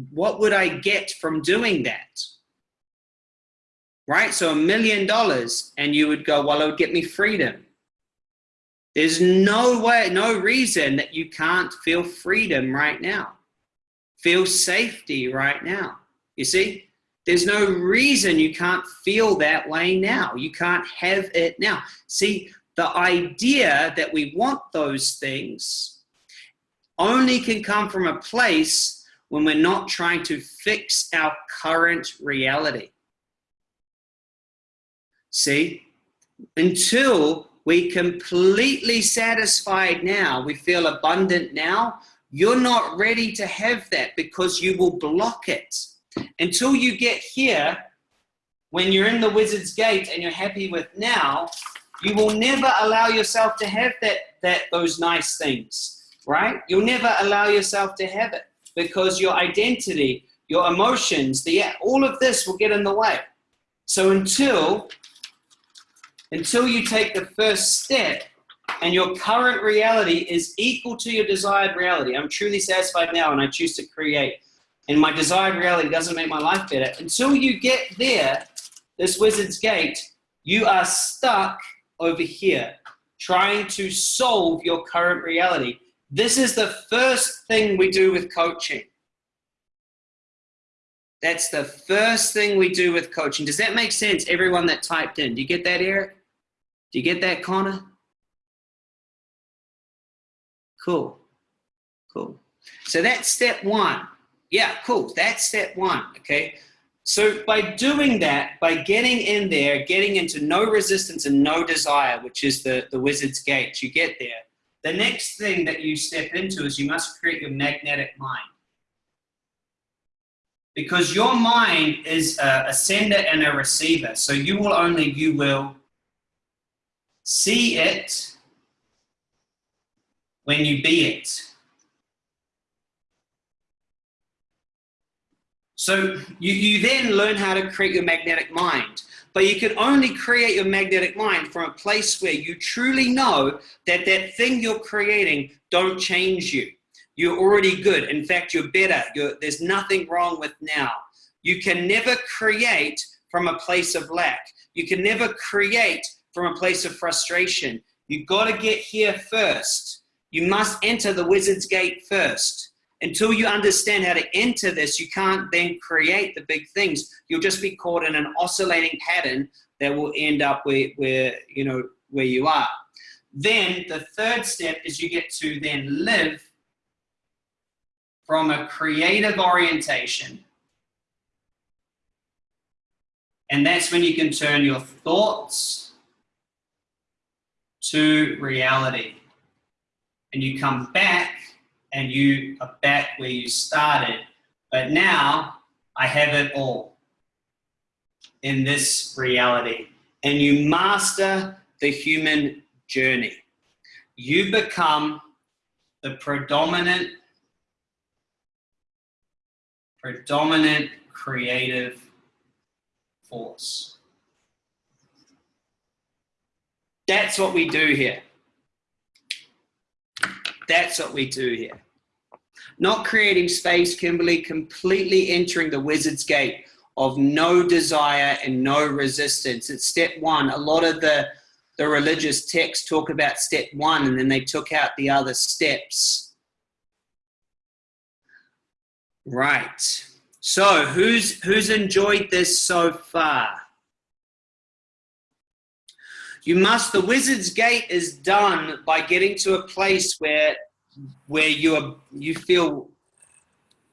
what would I get from doing that? right? So a million dollars, and you would go, well, it would get me freedom. There's no way, no reason that you can't feel freedom right now. Feel safety right now. You see? There's no reason you can't feel that way now. You can't have it now. See, the idea that we want those things only can come from a place when we're not trying to fix our current reality. See? Until we completely satisfied now, we feel abundant now, you're not ready to have that because you will block it. Until you get here, when you're in the wizard's gate and you're happy with now, you will never allow yourself to have that, that those nice things, right? You'll never allow yourself to have it because your identity, your emotions, the all of this will get in the way. So until until you take the first step and your current reality is equal to your desired reality. I'm truly satisfied now and I choose to create. And my desired reality doesn't make my life better. Until you get there, this wizard's gate, you are stuck over here trying to solve your current reality. This is the first thing we do with coaching. That's the first thing we do with coaching. Does that make sense, everyone that typed in? Do you get that, Eric? Do you get that, Connor? Cool. Cool. So that's step one. Yeah, cool. That's step one, okay? So by doing that, by getting in there, getting into no resistance and no desire, which is the, the wizard's gate, you get there. The next thing that you step into is you must create your magnetic mind because your mind is a, a, sender and a receiver. So you will only, you will see it when you be it. So you, you then learn how to create your magnetic mind. But you can only create your magnetic mind from a place where you truly know that that thing you're creating don't change you. You're already good. In fact, you're better. You're, there's nothing wrong with now. You can never create from a place of lack. You can never create from a place of frustration. You've got to get here first. You must enter the wizard's gate first. Until you understand how to enter this, you can't then create the big things. You'll just be caught in an oscillating pattern that will end up where, where you know where you are. Then the third step is you get to then live from a creative orientation. And that's when you can turn your thoughts to reality. And you come back and you are back where you started. But now I have it all in this reality. And you master the human journey. You become the predominant, predominant creative force. That's what we do here. That's what we do here. Not creating space, Kimberly, completely entering the wizard's gate of no desire and no resistance. It's step one. A lot of the, the religious texts talk about step one and then they took out the other steps. Right. So who's, who's enjoyed this so far? You must, the wizard's gate is done by getting to a place where, where you are, you feel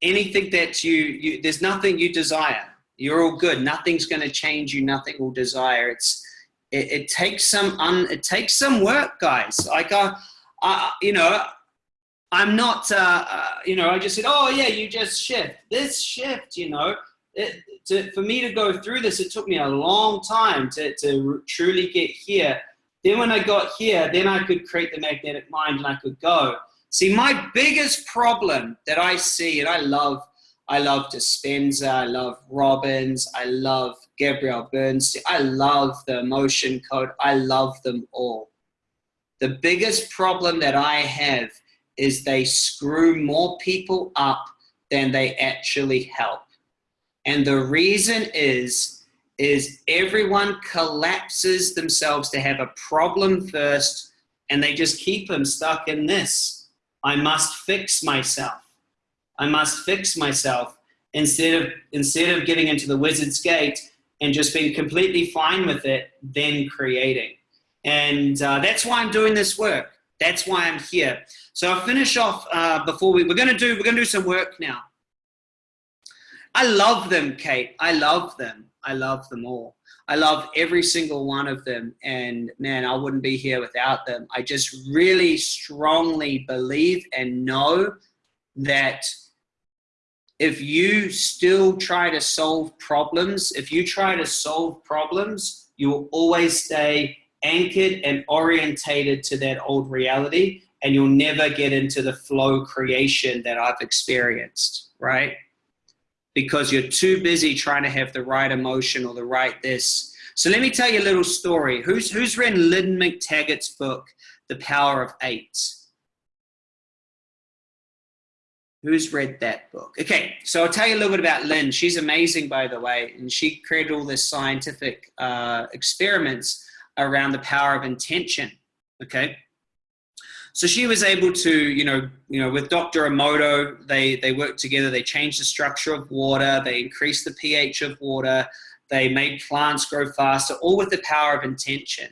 anything that you, you, there's nothing you desire. You're all good. Nothing's going to change you. Nothing will desire. It's, it, it takes some, un, it takes some work, guys. Like, uh, uh, you know, I'm not, uh, uh, you know, I just said, oh yeah, you just shift. This shift, you know, it, to, for me to go through this, it took me a long time to, to truly get here. Then when I got here, then I could create the magnetic mind and I could go. See, my biggest problem that I see, and I love, I love Dispenza, I love Robbins, I love Gabrielle Bernstein, I love the emotion code, I love them all. The biggest problem that I have is they screw more people up than they actually help. And the reason is, is everyone collapses themselves to have a problem first and they just keep them stuck in this. I must fix myself. I must fix myself instead of, instead of getting into the wizard's gate and just being completely fine with it, then creating. And uh, that's why I'm doing this work. That's why I'm here. So I'll finish off uh, before we, we're gonna do, we're gonna do some work now. I love them, Kate. I love them. I love them all. I love every single one of them. And man, I wouldn't be here without them. I just really strongly believe and know that if you still try to solve problems, if you try to solve problems, you will always stay anchored and orientated to that old reality and you'll never get into the flow creation that I've experienced, right? Because you're too busy trying to have the right emotion or the right this. So let me tell you a little story. Who's, who's read Lynne McTaggart's book, The Power of Eight? Who's read that book? Okay, so I'll tell you a little bit about Lynne. She's amazing, by the way, and she created all this scientific uh, experiments around the power of intention, okay? So she was able to, you know, you know, with Dr. Emoto, they, they worked together, they changed the structure of water, they increased the pH of water, they made plants grow faster, all with the power of intention.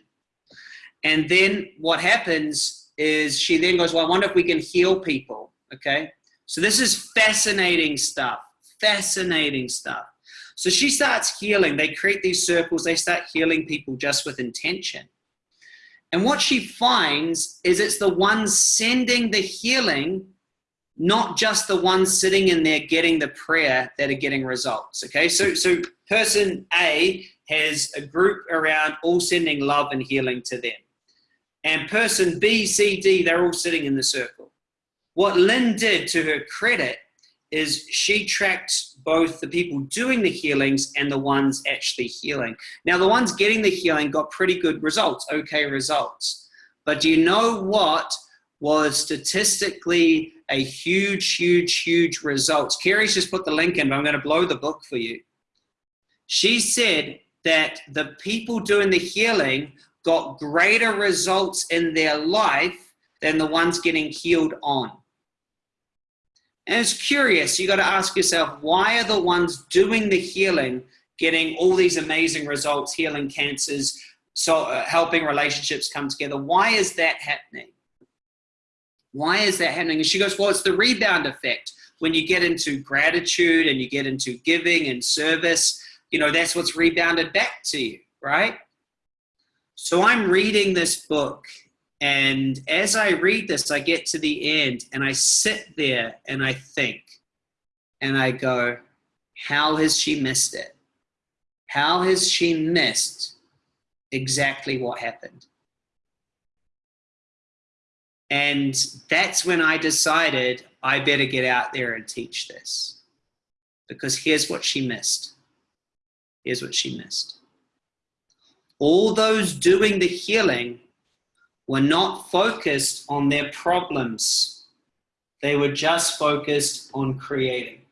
And then what happens is she then goes, well, I wonder if we can heal people, okay? So this is fascinating stuff, fascinating stuff. So she starts healing. They create these circles. They start healing people just with intention. And what she finds is it's the ones sending the healing, not just the ones sitting in there getting the prayer that are getting results. Okay, so, so person A has a group around all sending love and healing to them. And person B, C, D, they're all sitting in the circle. What Lynne did to her credit is she tracked both the people doing the healings and the ones actually healing. Now, the ones getting the healing got pretty good results, okay results. But do you know what was statistically a huge, huge, huge results? Kerry's just put the link in, but I'm going to blow the book for you. She said that the people doing the healing got greater results in their life than the ones getting healed on. And it's curious, you got to ask yourself, why are the ones doing the healing getting all these amazing results, healing cancers, so uh, helping relationships come together? Why is that happening? Why is that happening? And she goes, well, it's the rebound effect. When you get into gratitude and you get into giving and service, you know, that's what's rebounded back to you, right? So I'm reading this book and as I read this, I get to the end and I sit there and I think and I go, how has she missed it? How has she missed exactly what happened? And that's when I decided I better get out there and teach this. Because here's what she missed. Here's what she missed. All those doing the healing were not focused on their problems. They were just focused on creating.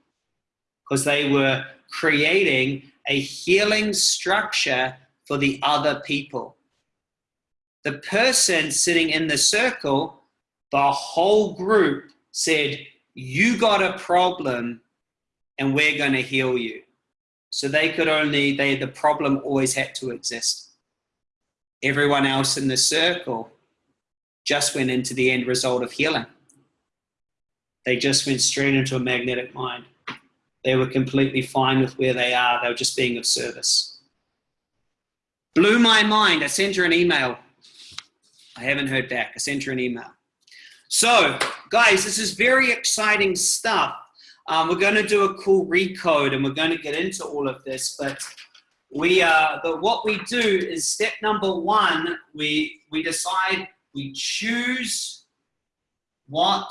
Because they were creating a healing structure for the other people. The person sitting in the circle the whole group said, you got a problem and we're going to heal you. So they could only, they, the problem always had to exist. Everyone else in the circle just went into the end result of healing. They just went straight into a magnetic mind. They were completely fine with where they are. They were just being of service. Blew my mind. I sent her an email. I haven't heard back. I sent her an email. So, guys, this is very exciting stuff. Um, we're going to do a cool recode and we're going to get into all of this, but we uh, but what we do is step number one, we, we decide, we choose what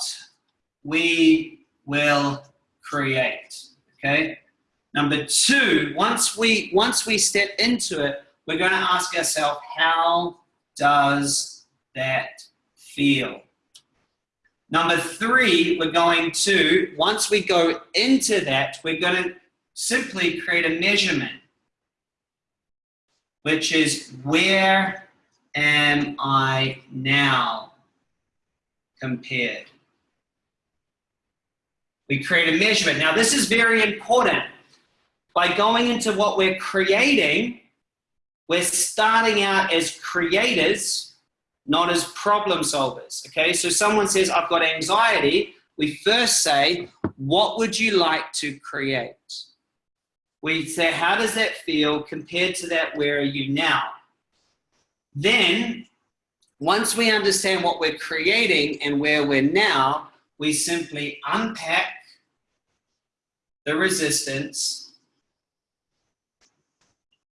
we will create, okay? Number two, once we, once we step into it, we're going to ask ourselves, how does that feel? Number three, we're going to, once we go into that, we're going to simply create a measurement, which is where am I now compared? We create a measurement. Now, this is very important. By going into what we're creating, we're starting out as creators not as problem solvers. Okay, so someone says, I've got anxiety. We first say, what would you like to create? We say, how does that feel compared to that? Where are you now? Then, once we understand what we're creating and where we're now, we simply unpack the resistance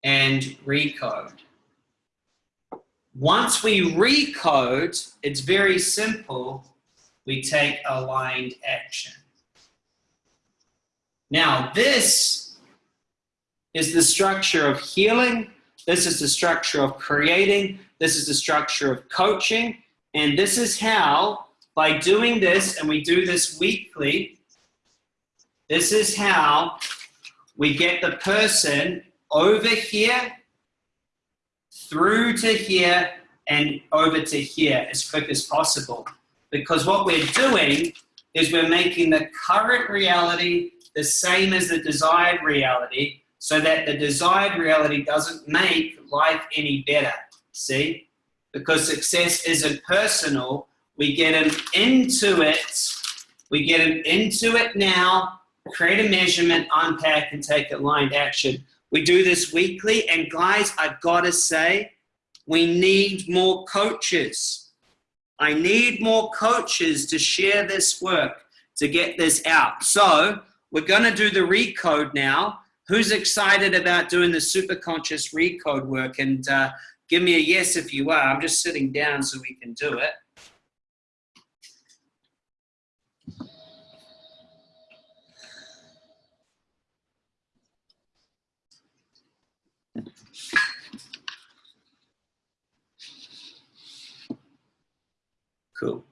and recode. Once we recode, it's very simple. We take aligned action. Now, this is the structure of healing. This is the structure of creating. This is the structure of coaching. And this is how, by doing this, and we do this weekly, this is how we get the person over here through to here and over to here as quick as possible. Because what we're doing is we're making the current reality the same as the desired reality so that the desired reality doesn't make life any better. See? Because success isn't personal, we get them into it, we get them into it now, create a measurement, unpack, and take aligned action. We do this weekly, and guys, I've got to say, we need more coaches. I need more coaches to share this work, to get this out. So we're going to do the recode now. Who's excited about doing the super conscious recode work? And uh, give me a yes if you are. I'm just sitting down so we can do it. Cool.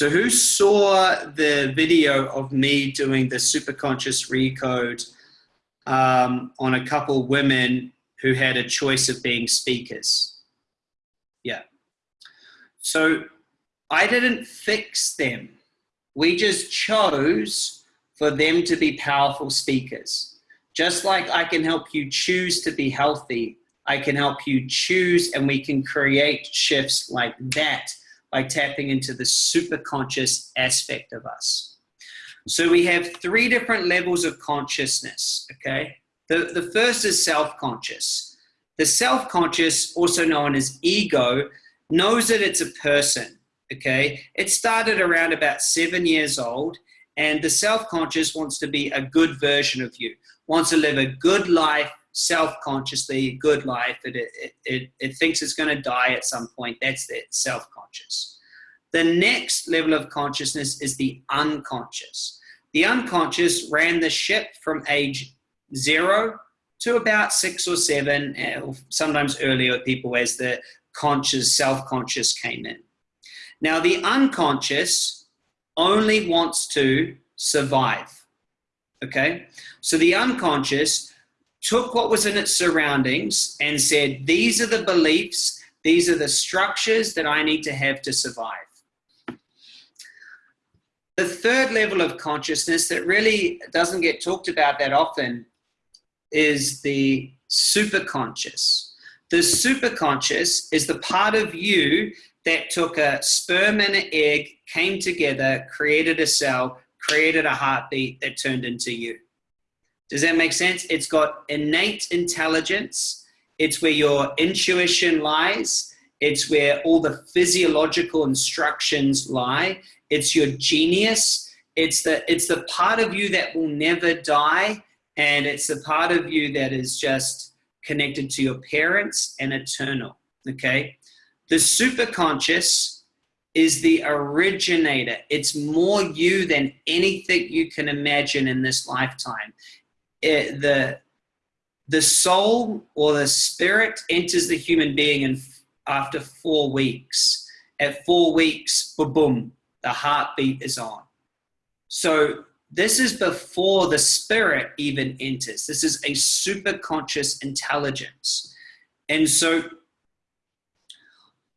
So who saw the video of me doing the superconscious recode um, on a couple women who had a choice of being speakers? Yeah. So I didn't fix them We just chose for them to be powerful speakers. Just like I can help you choose to be healthy, I can help you choose and we can create shifts like that by tapping into the superconscious aspect of us. So we have three different levels of consciousness, okay? The, the first is self-conscious. The self-conscious, also known as ego, knows that it's a person, okay? It started around about seven years old and the self-conscious wants to be a good version of you, wants to live a good life, self-consciously, good life. It, it, it, it thinks it's going to die at some point. That's it, self-conscious. The next level of consciousness is the unconscious. The unconscious ran the ship from age zero to about six or seven, eh, or sometimes earlier people as the conscious, self-conscious came in. Now the unconscious only wants to survive, okay? So the unconscious took what was in its surroundings and said, these are the beliefs, these are the structures that I need to have to survive. The third level of consciousness that really doesn't get talked about that often is the superconscious. The superconscious is the part of you that took a sperm and an egg, came together, created a cell, created a heartbeat that turned into you. Does that make sense? It's got innate intelligence. It's where your intuition lies. It's where all the physiological instructions lie. It's your genius. It's the, it's the part of you that will never die. And it's the part of you that is just connected to your parents and eternal. Okay. The superconscious is the originator. It's more you than anything you can imagine in this lifetime it, the the soul or the spirit enters the human being and after four weeks. At four weeks, boom, boom, the heartbeat is on. So this is before the spirit even enters. This is a super conscious intelligence. And so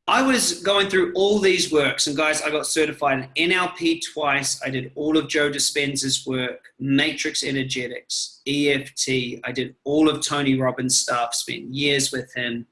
I was going through all these works, and guys, I got certified in NLP twice. I did all of Joe Dispenza's work, Matrix Energetics, EFT. I did all of Tony Robbins' stuff, spent years with him,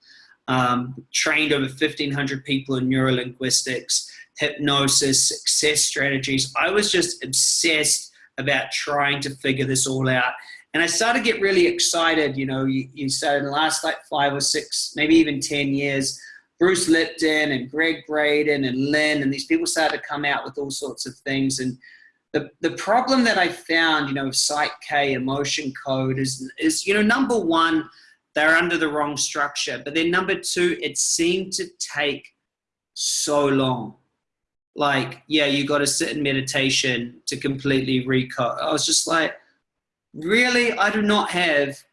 um, trained over 1,500 people in neurolinguistics, hypnosis, success strategies. I was just obsessed about trying to figure this all out. And I started to get really excited. You know, you, you started in the last like five or six, maybe even 10 years Bruce Lipton and Gregg Braden and Lynne and these people started to come out with all sorts of things. And the, the problem that I found, you know, with Psych K, emotion code is, is, you know, number one, they're under the wrong structure. But then number two, it seemed to take so long. Like, yeah, you got to sit in meditation to completely recode. I was just like, really? I do not have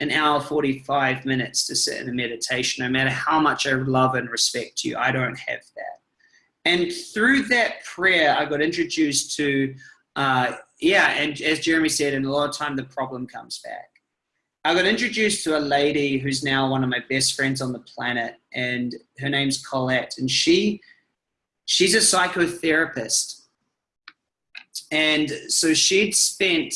an hour 45 minutes to sit in a meditation. No matter how much i love and respect you i don't have that. And through that prayer i got introduced to uh, yeah and as jeremy said in a lot of time the problem comes back. I got introduced to a lady who's now one of my best friends on the planet and her name's colette and she she's a psychotherapist. And so she'd spent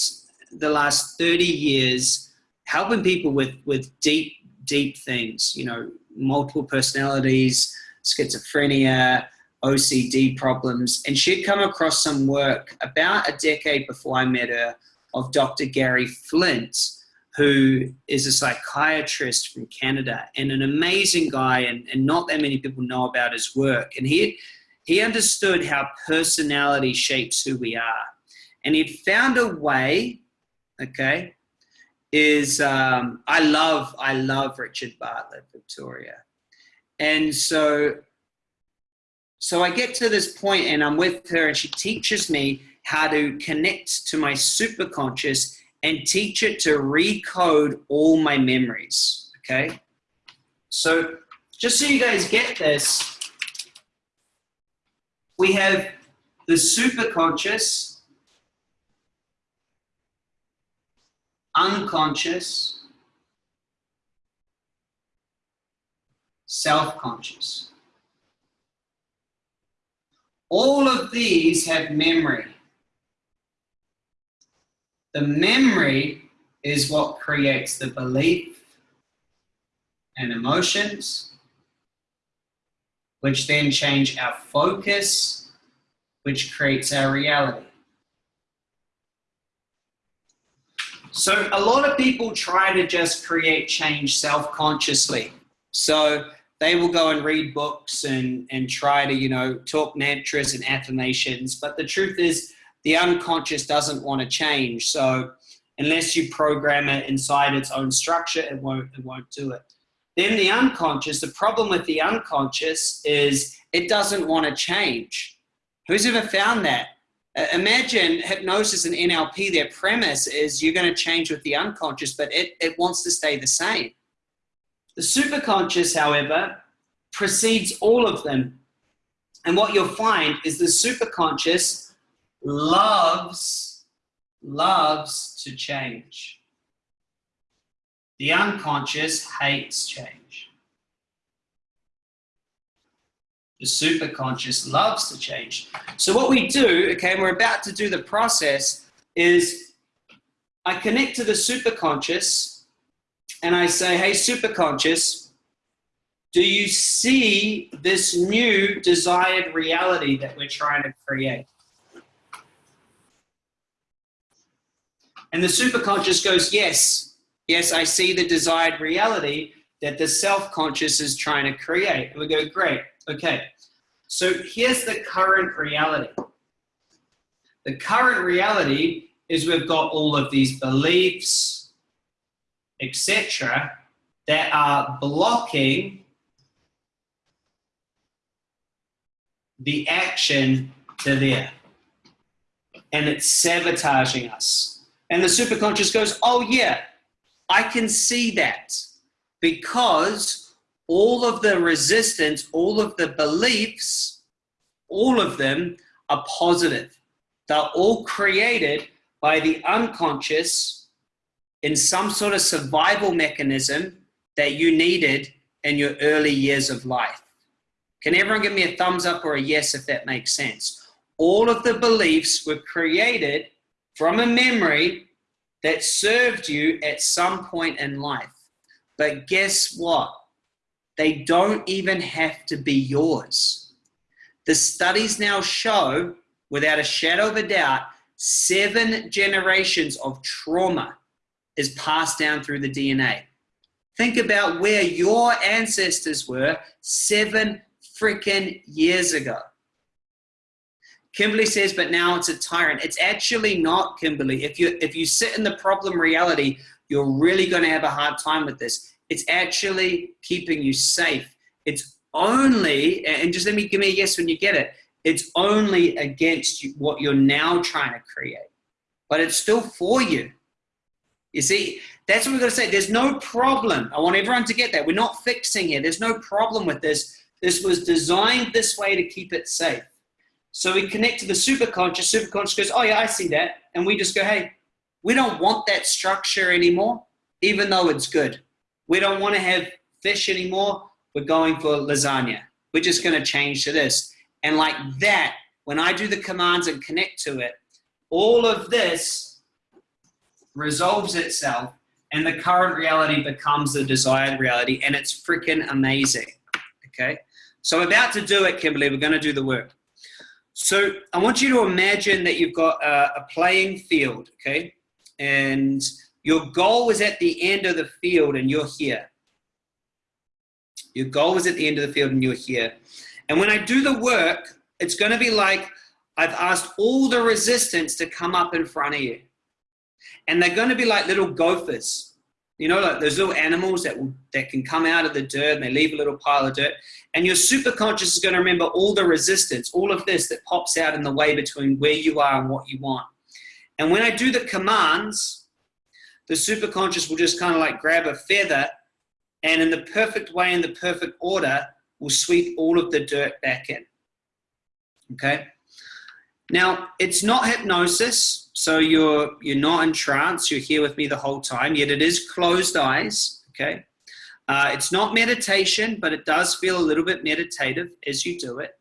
the last 30 years helping people with with deep deep things you know multiple personalities schizophrenia ocd problems. And she'd come across some work about a decade before i met her of dr gary flint who is a psychiatrist from canada and an amazing guy and, and not that many people know about his work. And he he understood how personality shapes who we are. And he'd found a way okay is um, I love I love Richard Bartlett, Victoria, and so so I get to this point and I'm with her and she teaches me how to connect to my superconscious and teach it to recode all my memories. Okay, so just so you guys get this, we have the superconscious unconscious, self-conscious. All of these have memory. The memory is what creates the belief and emotions, which then change our focus, which creates our reality. So a lot of people try to just create change self-consciously. So they will go and read books and, and try to, you know, talk mantras and affirmations. But the truth is the unconscious doesn't want to change. So unless you program it inside its own structure, it won't, it won't do it. Then the unconscious, the problem with the unconscious is it doesn't want to change. Who's ever found that? Imagine hypnosis and NLP, their premise is you're going to change with the unconscious, but it, it wants to stay the same. The superconscious, however, precedes all of them. And what you'll find is the superconscious loves, loves to change. The unconscious hates change. The superconscious loves to change. So what we do, okay, we're about to do the process, is I connect to the superconscious and I say, hey, superconscious, do you see this new desired reality that we're trying to create? And the superconscious goes, yes, yes, I see the desired reality that the self-conscious is trying to create. And we go, great, okay. So here's the current reality. The current reality is we've got all of these beliefs, etc., that are blocking the action to there. And it's sabotaging us. And the superconscious goes, oh yeah, I can see that because all of the resistance, all of the beliefs, all of them are positive. They're all created by the unconscious in some sort of survival mechanism that you needed in your early years of life. Can everyone give me a thumbs up or a yes if that makes sense? All of the beliefs were created from a memory that served you at some point in life. But guess what? They don't even have to be yours. The studies now show, without a shadow of a doubt, seven generations of trauma is passed down through the DNA. Think about where your ancestors were seven freaking years ago. Kimberly says, but now it's a tyrant. It's actually not, Kimberly. If you if you sit in the problem reality, you're really going to have a hard time with this. It's actually keeping you safe. It's only, and just let me give me a yes when you get it. It's only against what you're now trying to create, but it's still for you. You see, that's what we're going to say. There's no problem. I want everyone to get that. We're not fixing it. There's no problem with this. This was designed this way to keep it safe. So we connect to the superconscious. Superconscious goes, oh yeah, I see that. And we just go, hey, we don't want that structure anymore, even though it's good. We don't want to have fish anymore. We're going for lasagna. We're just going to change to this. And like that, when I do the commands and connect to it, all of this resolves itself and the current reality becomes the desired reality and it's freaking amazing. Okay. So I'm about to do it, Kimberly. We're going to do the work. So I want you to imagine that you've got a, a playing field, okay? And your goal is at the end of the field and you're here. Your goal is at the end of the field and you're here. And when I do the work, it's going to be like I've asked all the resistance to come up in front of you. And they're going to be like little gophers. You know, like those little animals that, will, that can come out of the dirt and they leave a little pile of dirt. And your superconscious is going to remember all the resistance, all of this that pops out in the way between where you are and what you want. And when I do the commands, the superconscious will just kind of like grab a feather and in the perfect way, in the perfect order, will sweep all of the dirt back in. Okay? Now, it's not hypnosis, so you're, you're not in trance, you're here with me the whole time, yet it is closed eyes, okay? Uh, it's not meditation, but it does feel a little bit meditative as you do it.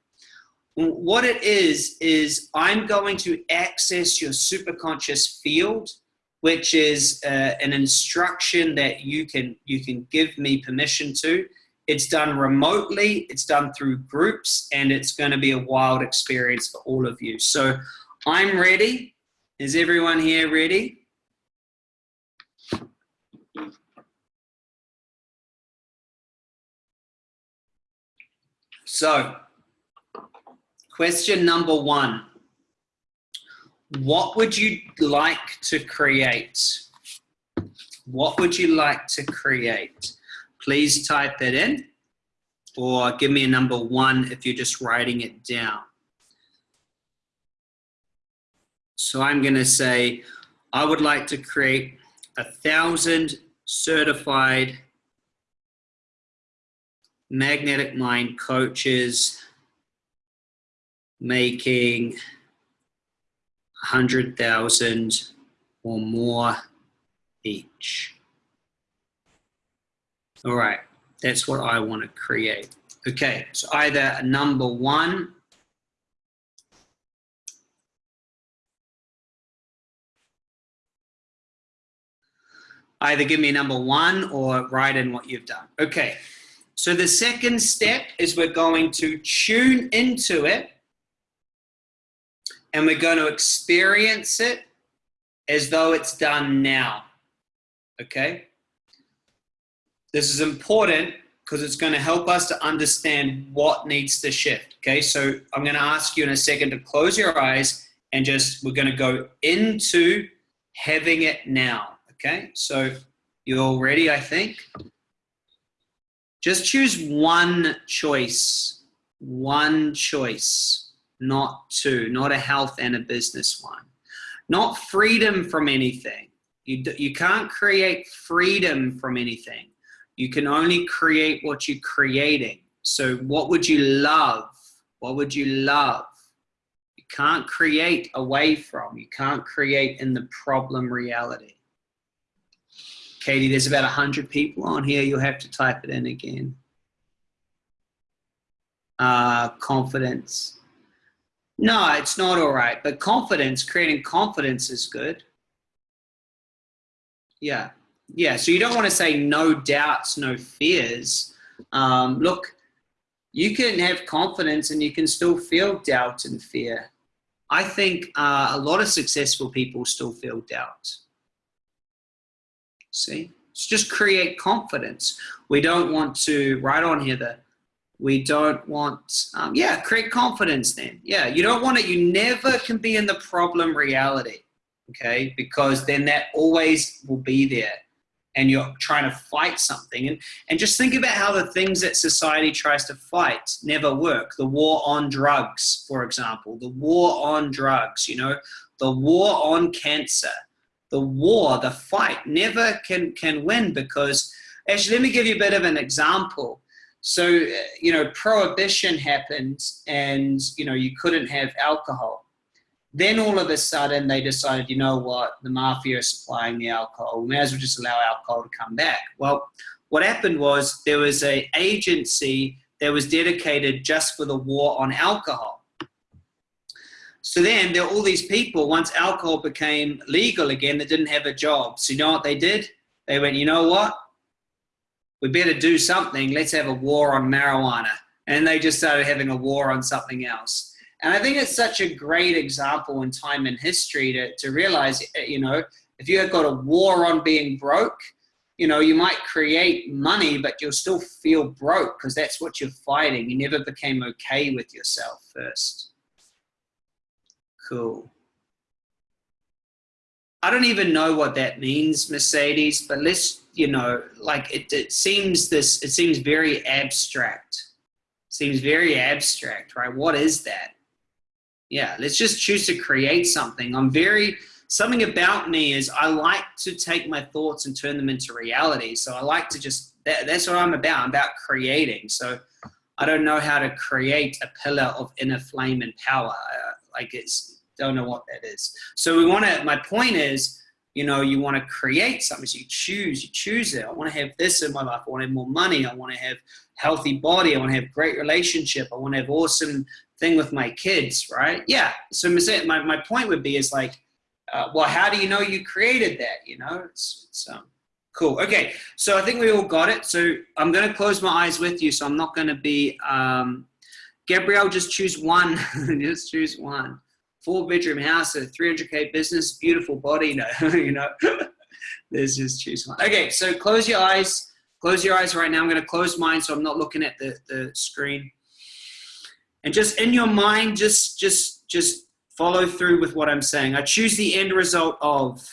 What it is, is I'm going to access your superconscious field which is uh, an instruction that you can you can give me permission to. It's done remotely, it's done through groups, and it's going to be a wild experience for all of you. So I'm ready. Is everyone here ready? So, question number one. What would you like to create? What would you like to create? Please type it in or give me a number one if you're just writing it down. So I'm going to say, I would like to create a thousand certified magnetic mind coaches making 100,000 or more each. All right, that's what I want to create. Okay, so either number one either give me number one or write in what you've done. Okay, so the second step is we're going to tune into it and we're going to experience it as though it's done now. Okay? This is important because it's going to help us to understand what needs to shift. Okay, so I'm going to ask you in a second to close your eyes and just, we're going to go into having it now. Okay, so you're all ready, I think. Just choose one choice, one choice, not two, not a health and a business one. Not freedom from anything. You, you can't create freedom from anything. You can only create what you're creating. So what would you love? What would you love? You can't create away from. You can't create in the problem reality. Katie, there's about 100 people on here. You'll have to type it in again. Uh, confidence. No, it's not all right. But confidence, creating confidence is good. Yeah. Yeah. So you don't want to say no doubts, no fears. Um, look, you can have confidence and you can still feel doubt and fear. I think uh, a lot of successful people still feel doubt. See, it's just create confidence. We don't want to write on here that we don't want, um, yeah, create confidence then. Yeah, you don't want it, you never can be in the problem reality, okay? Because then that always will be there and you're trying to fight something. And, and just think about how the things that society tries to fight never work. The war on drugs, for example, the war on drugs, you know, the war on cancer the war, the fight, never can, can win because, actually, let me give you a bit of an example. So, uh, you know, prohibition happened and, you know, you couldn't have alcohol. Then all of a sudden they decided, you know what, the mafia is supplying the alcohol. We may as well just allow alcohol to come back. Well, what happened was there was a agency that was dedicated just for the war on alcohol. So then there are all these people, once alcohol became legal again, that didn't have a job. So you know what they did? They went, you know what? We better do something. Let's have a war on marijuana. And they just started having a war on something else. And I think it's such a great example in time and history to, to realize, eh, you know, if you have got a war on being broke, you know, you might create money, but you'll still feel broke because that's what you're fighting. You never became okay with yourself first. Cool. I don't even know what that means, Mercedes, but let's, you know, like it, it seems this, it seems very abstract. seems very abstract, right? What is that? Yeah, let's just choose to create something. I'm very, something about me is I like to take my thoughts and turn them into reality. So I like to just, that, that's what I'm about. I'm about creating. So I don't know how to create a pillar of inner flame and power. Uh, like it's, don't know what that is. So we want to, my point is, you know, you want to create something. So you choose, you choose it. I want to have this in my life. I want to have more money. I want to have healthy body. I want to have great relationship. I want to have awesome thing with my kids, right? Yeah. So my, my point would be is like, uh, well, how do you know you created that? You know, it's, it's um, cool. Okay, so I think we all got it. So I'm going to close my eyes with you. So I'm not going to be, um, Gabrielle, just choose one. just choose one. Four bedroom house, a 300K business, beautiful body. No, you know, let's just choose one. Okay, so close your eyes. Close your eyes right now. I'm going to close mine so I'm not looking at the, the screen. And just in your mind, just, just, just follow through with what I'm saying. I choose the end result of.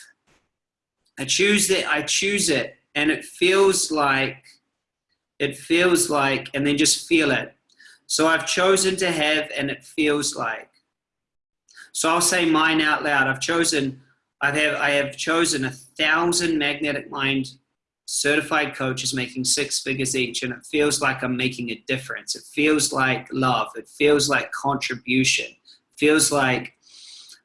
I choose that. I choose it, and it feels like, it feels like, and then just feel it. So I've chosen to have, and it feels like. So I'll say mine out loud. I've chosen. I have. I have chosen a thousand magnetic mind certified coaches making six figures each, and it feels like I'm making a difference. It feels like love. It feels like contribution. It feels like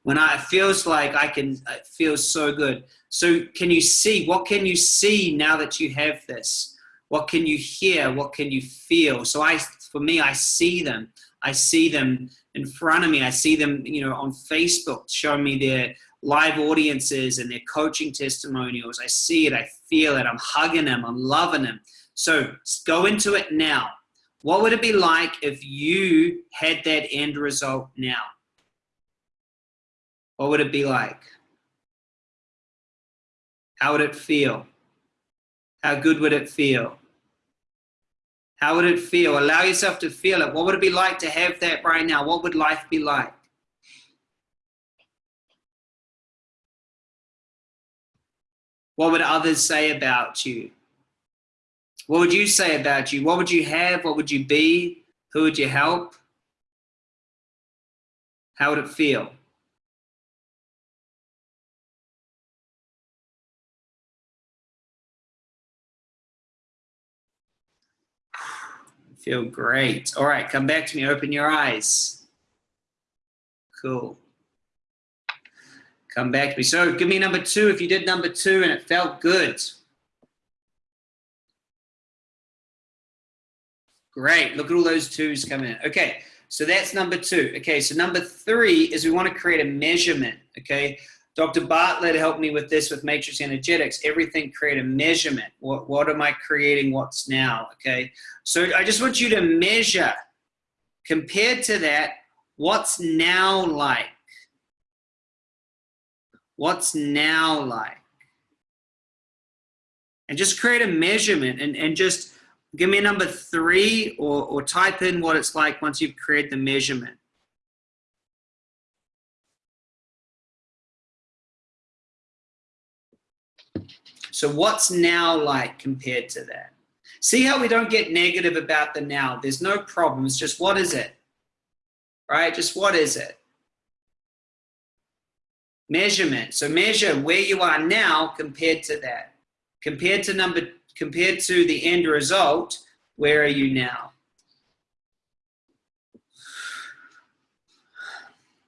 when I, it feels like I can, it feels so good. So can you see, what can you see now that you have this? What can you hear? What can you feel? So I, for me, I see them. I see them in front of me. I see them, you know, on Facebook showing me their live audiences and their coaching testimonials. I see it. I feel it. I'm hugging them. I'm loving them. So go into it now. What would it be like if you had that end result now? What would it be like? How would it feel? How good would it feel? How would it feel? Allow yourself to feel it. What would it be like to have that right now? What would life be like? What would others say about you? What would you say about you? What would you have? What would you be? Who would you help? How would it feel? Feel great. All right, come back to me. Open your eyes. Cool. Come back to me. So give me number two if you did number two and it felt good. Great. Look at all those twos coming in. Okay, so that's number two. Okay, so number three is we want to create a measurement. Okay, Dr. Bartlett helped me with this with matrix energetics. Everything create a measurement. What, what am I creating? What's now? Okay. So I just want you to measure compared to that, what's now like? What's now like? And just create a measurement and, and just give me a number three or, or type in what it's like once you've created the measurement. So what's now like compared to that? See how we don't get negative about the now. There's no problem. It's just what is it? Right? Just what is it? Measurement. So measure where you are now compared to that. Compared to number compared to the end result, where are you now?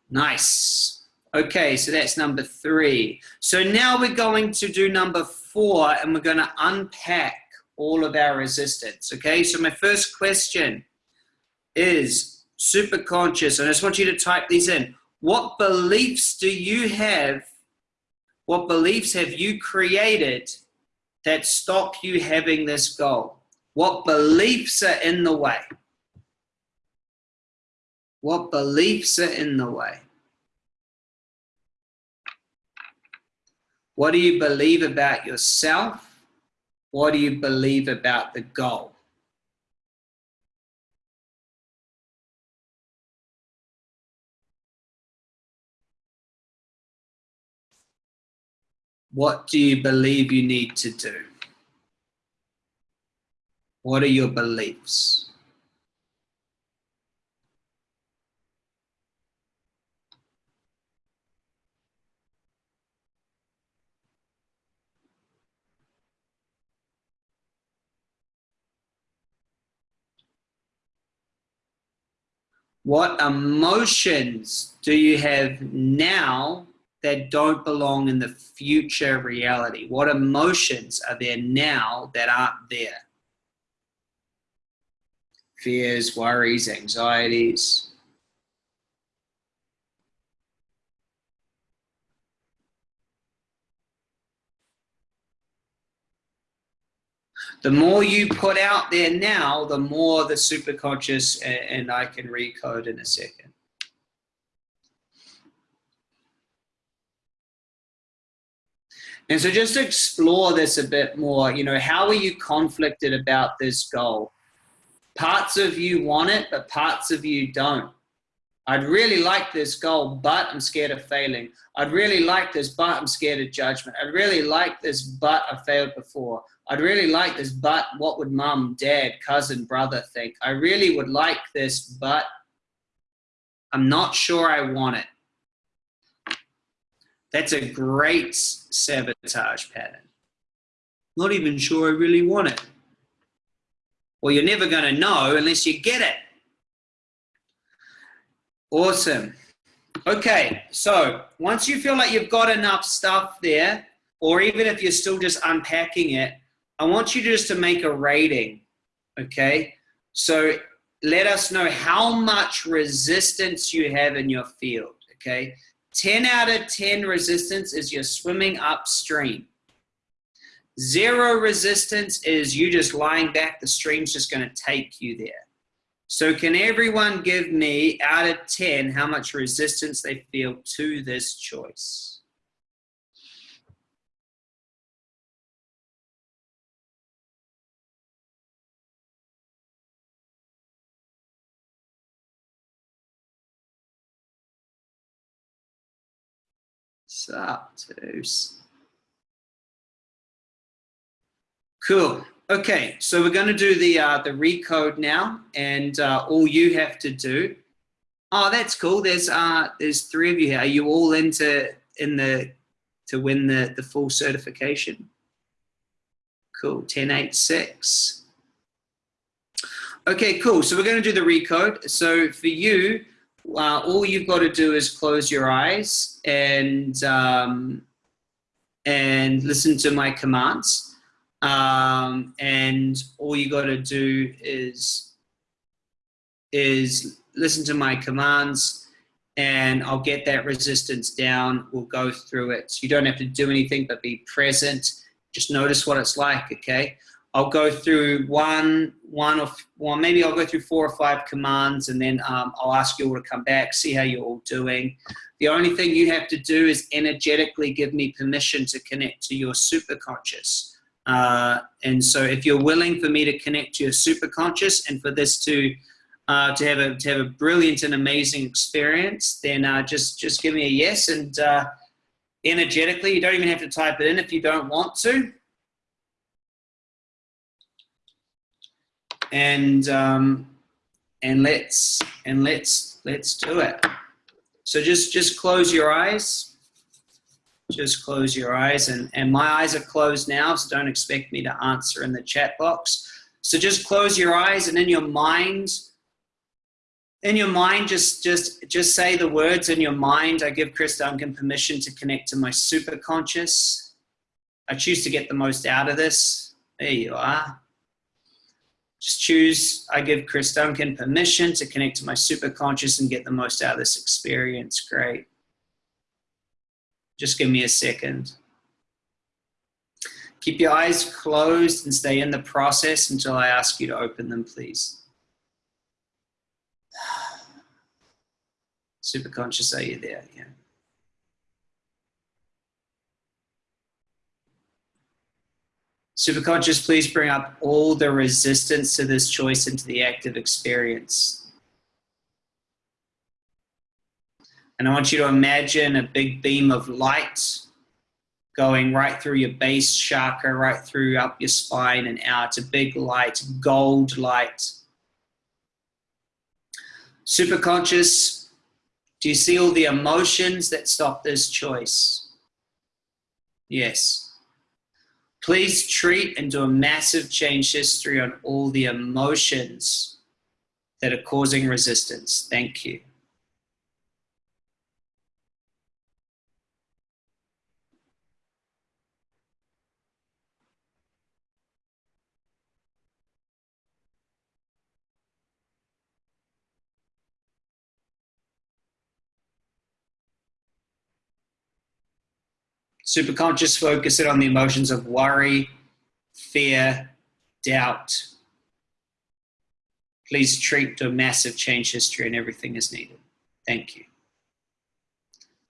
Nice. Okay, so that's number three. So now we're going to do number four and we're going to unpack all of our resistance. Okay, so my first question is super conscious. and I just want you to type these in. What beliefs do you have? What beliefs have you created that stop you having this goal? What beliefs are in the way? What beliefs are in the way? What do you believe about yourself? What do you believe about the goal? What do you believe you need to do? What are your beliefs? What emotions do you have now that don't belong in the future reality? What emotions are there now that aren't there? Fears, worries, anxieties. The more you put out there now, the more the superconscious, and, and I can recode in a second. And so just explore this a bit more, you know, how are you conflicted about this goal? Parts of you want it, but parts of you don't. I'd really like this goal, but I'm scared of failing. I'd really like this, but I'm scared of judgment. I'd really like this, but I failed before. I'd really like this, but what would mom, dad, cousin, brother think? I really would like this, but I'm not sure I want it. That's a great sabotage pattern. Not even sure I really want it. Well, you're never going to know unless you get it. Awesome. Okay, so once you feel like you've got enough stuff there, or even if you're still just unpacking it, I want you just to make a rating, okay? So let us know how much resistance you have in your field, okay? 10 out of 10 resistance is you're swimming upstream. Zero resistance is you just lying back, the stream's just going to take you there. So can everyone give me, out of 10, how much resistance they feel to this choice? Satos. Cool. Okay, so we're going to do the uh, the recode now, and uh, all you have to do. Oh, that's cool. There's uh there's three of you here. Are you all into in the to win the the full certification? Cool. Ten eight six. Okay, cool. So we're going to do the recode. So for you, uh, all you've got to do is close your eyes and um, and listen to my commands. Um, and all you got to do is is listen to my commands and I'll get that resistance down. We'll go through it. So you don't have to do anything but be present. Just notice what it's like, okay? I'll go through one, one of, well, maybe I'll go through four or five commands and then um, I'll ask you all to come back, see how you're all doing. The only thing you have to do is energetically give me permission to connect to your superconscious. Uh, and so if you're willing for me to connect to your superconscious and for this to, uh, to, have a, to have a brilliant and amazing experience, then uh, just, just give me a yes and uh, energetically, you don't even have to type it in if you don't want to. And um, and let's and let's let's do it. So just just close your eyes. Just close your eyes, and and my eyes are closed now, so don't expect me to answer in the chat box. So just close your eyes, and in your mind, in your mind, just just just say the words in your mind. I give Chris Duncan permission to connect to my super conscious. I choose to get the most out of this. There you are. Just choose, I give Chris Duncan permission to connect to my superconscious and get the most out of this experience. Great. Just give me a second. Keep your eyes closed and stay in the process until I ask you to open them, please. Superconscious, are you there? Yeah. Superconscious, please bring up all the resistance to this choice into the active experience. And I want you to imagine a big beam of light going right through your base chakra, right through up your spine and out. A big light, gold light. Superconscious, do you see all the emotions that stop this choice? Yes. Please treat and do a massive change history on all the emotions that are causing resistance. Thank you. Superconscious focus it on the emotions of worry, fear, doubt. Please treat the massive change history and everything is needed. Thank you.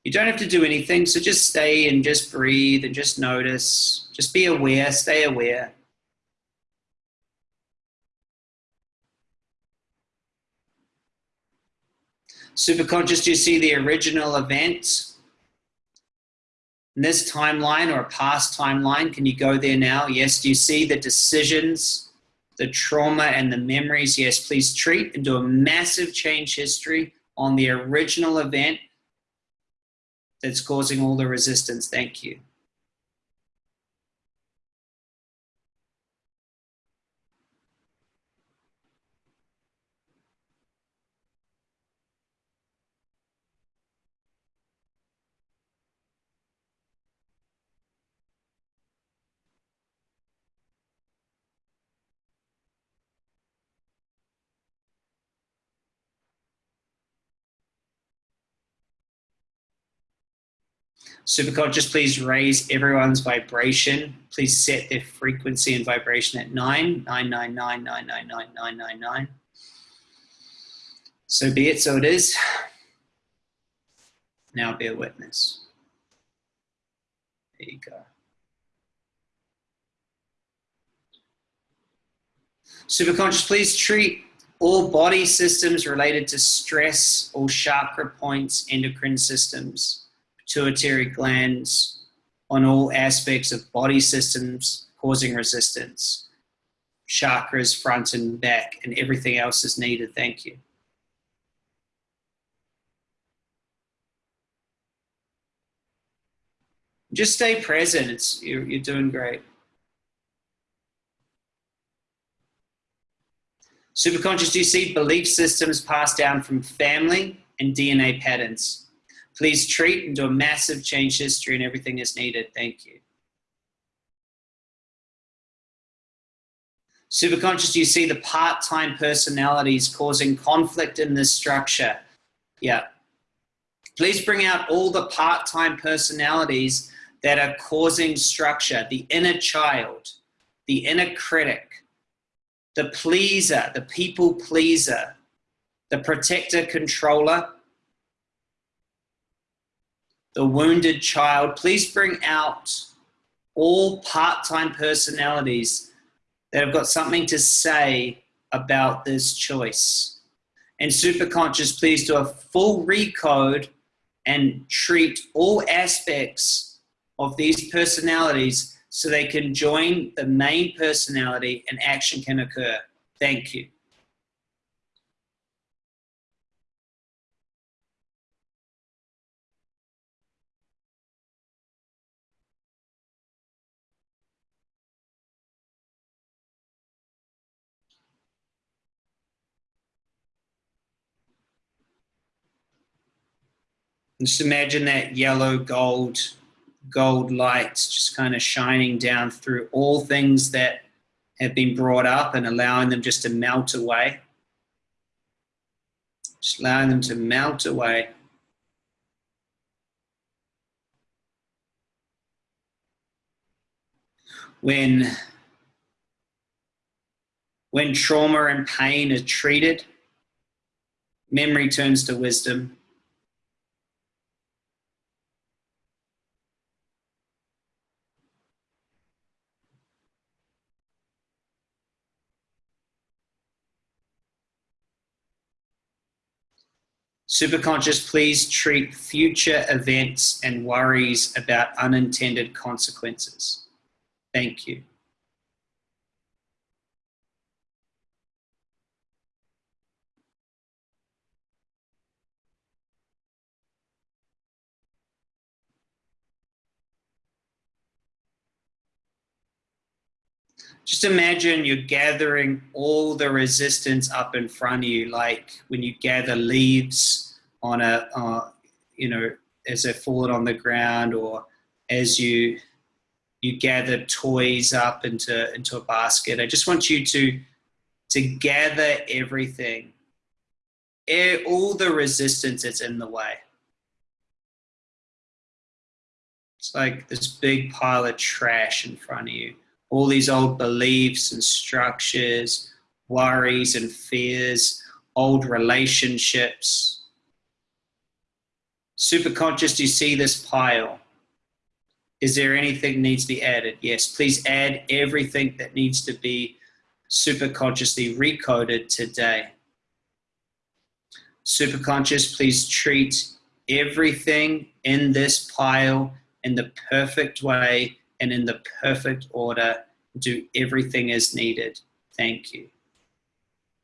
You don't have to do anything, so just stay and just breathe and just notice. Just be aware, stay aware. Superconscious, do you see the original event? This timeline or a past timeline, can you go there now? Yes, do you see the decisions, the trauma and the memories? Yes, please treat and do a massive change history on the original event that's causing all the resistance. Thank you. Superconscious, please raise everyone's vibration. Please set their frequency and vibration at 9, 999, So be it, so it is. Now be a witness. There you go. Superconscious, please treat all body systems related to stress, all chakra points, endocrine systems, pituitary glands on all aspects of body systems causing resistance, chakras front and back, and everything else is needed. Thank you. Just stay present. It's, you're, you're doing great. Superconscious, do you see belief systems passed down from family and DNA patterns? Please treat and do a massive change history and everything is needed. Thank you. Superconscious, you see the part-time personalities causing conflict in this structure? Yeah. Please bring out all the part-time personalities that are causing structure, the inner child, the inner critic, the pleaser, the people pleaser, the protector controller, the wounded child. Please bring out all part-time personalities that have got something to say about this choice. And Superconscious, please do a full recode and treat all aspects of these personalities so they can join the main personality and action can occur. Thank you. Just imagine that yellow gold gold light just kind of shining down through all things that have been brought up and allowing them just to melt away. Just allowing them to melt away. When, when trauma and pain are treated, memory turns to wisdom Superconscious, please treat future events and worries about unintended consequences. Thank you. just imagine you're gathering all the resistance up in front of you, like when you gather leaves on a, uh, you know, as they fall on the ground, or as you you gather toys up into into a basket. I just want you to to gather everything, all the resistance that's in the way. It's like this big pile of trash in front of you all these old beliefs and structures, worries and fears, old relationships. Superconscious, do you see this pile? Is there anything needs to be added? Yes, please add everything that needs to be super consciously recoded today. Super conscious, please treat everything in this pile in the perfect way and in the perfect order. Do everything as needed. Thank you.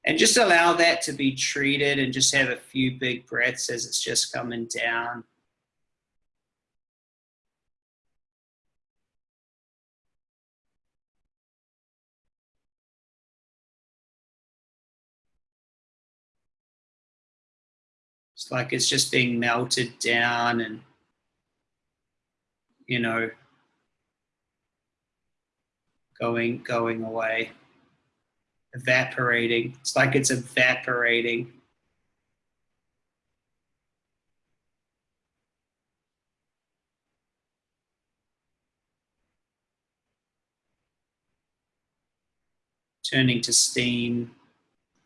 And just allow that to be treated and just have a few big breaths as it's just coming down. It's like it's just being melted down and, you know, going, going away, evaporating. It's like it's evaporating. Turning to steam,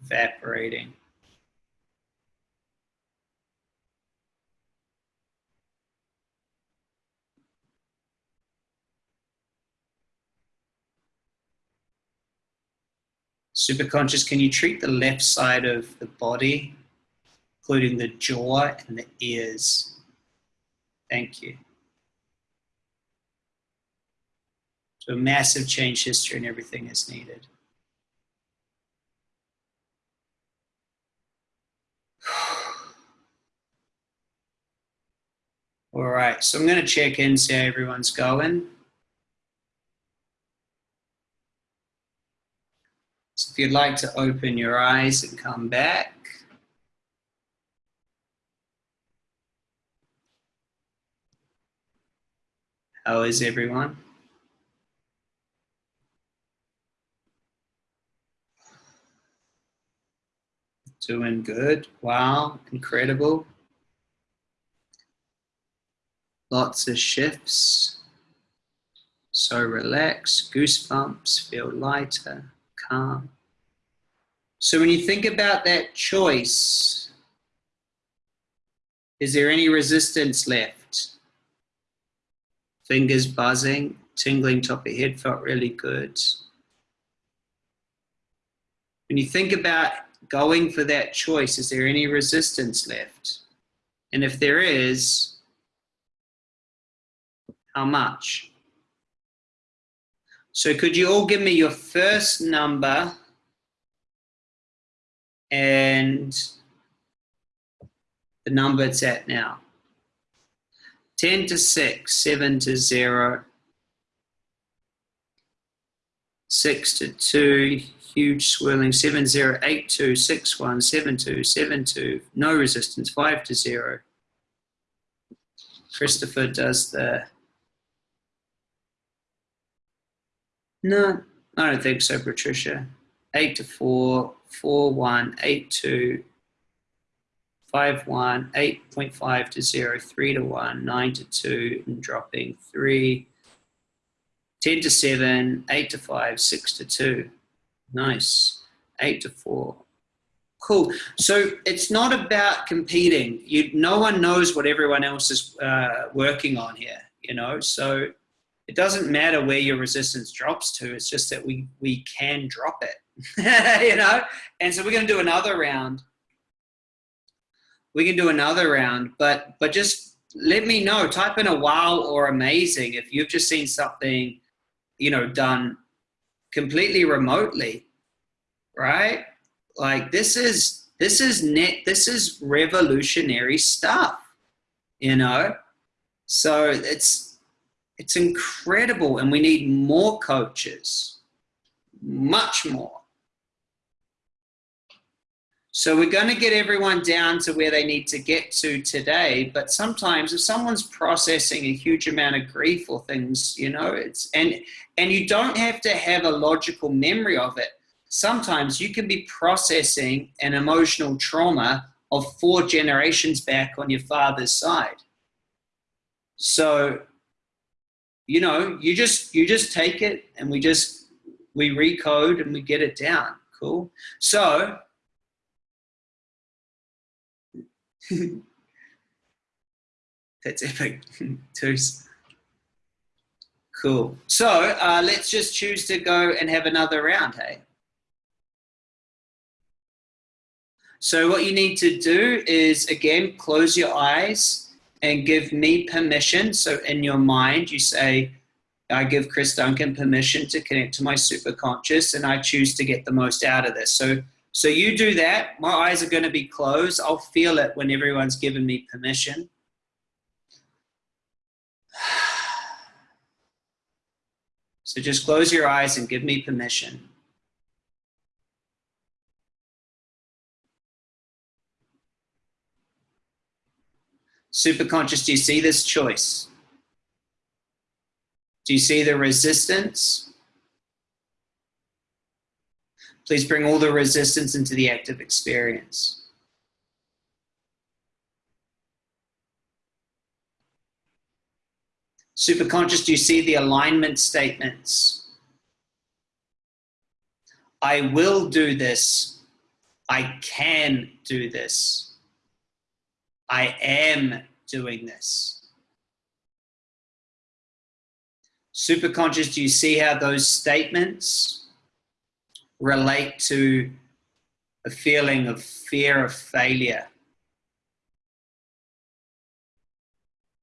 evaporating. Superconscious, can you treat the left side of the body, including the jaw and the ears? Thank you. So a massive change history and everything is needed. All right, so I'm going to check in, see how everyone's going. If you'd like to open your eyes and come back. How is everyone? Doing good. Wow, incredible. Lots of shifts. So relax, goosebumps, feel lighter calm. So when you think about that choice, is there any resistance left? Fingers buzzing, tingling top of head felt really good. When you think about going for that choice, is there any resistance left? And if there is, how much? So could you all give me your first number and the number it's at now? 10 to 6, 7 to 0, 6 to 2, huge swirling, 7 0, 8 2, 6 1, 7 2, 7 2, no resistance, 5 to 0. Christopher does the No, I don't think so, Patricia. 8 to 4, 4, 1, 8 2, 5 1, 8.5 to 0, 3 to 1, 9 to 2, and dropping 3, 10 to 7, 8 to 5, 6 to 2. Nice. 8 to 4. Cool. So it's not about competing. You, no one knows what everyone else is uh, working on here, you know? So it doesn't matter where your resistance drops to. It's just that we, we can drop it, you know? And so we're going to do another round. We can do another round, but, but just let me know, type in a wow or amazing if you've just seen something, you know, done completely remotely, right? Like this is, this is net, this is revolutionary stuff, you know? So it's, it's incredible, and we need more coaches, much more. So we're going to get everyone down to where they need to get to today. But sometimes if someone's processing a huge amount of grief or things, you know, it's, and, and you don't have to have a logical memory of it. Sometimes you can be processing an emotional trauma of four generations back on your father's side. So you know, you just you just take it and we just we recode and we get it down. Cool. So that's epic. Twos. Cool. So uh, let's just choose to go and have another round, hey? So what you need to do is, again, close your eyes and give me permission. So in your mind, you say, I give Chris Duncan permission to connect to my superconscious and I choose to get the most out of this. So, so you do that. My eyes are going to be closed. I'll feel it when everyone's given me permission. So just close your eyes and give me permission. Superconscious, do you see this choice? Do you see the resistance? Please bring all the resistance into the active experience. Superconscious, do you see the alignment statements? I will do this. I can do this. I am doing this. Superconscious, do you see how those statements relate to a feeling of fear of failure?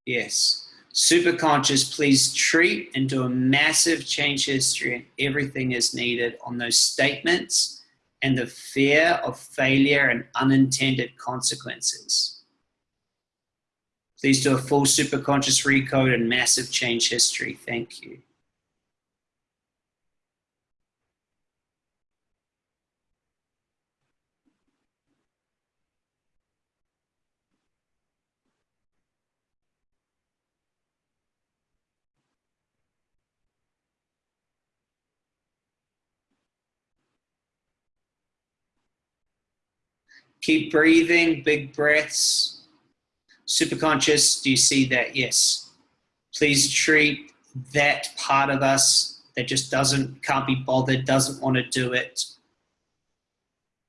Yes. Superconscious, please treat and do a massive change history and everything is needed on those statements and the fear of failure and unintended consequences. Please do a full superconscious recode and massive change history. Thank you. Keep breathing, big breaths. Superconscious, do you see that? Yes. Please treat that part of us that just doesn't, can't be bothered, doesn't want to do it.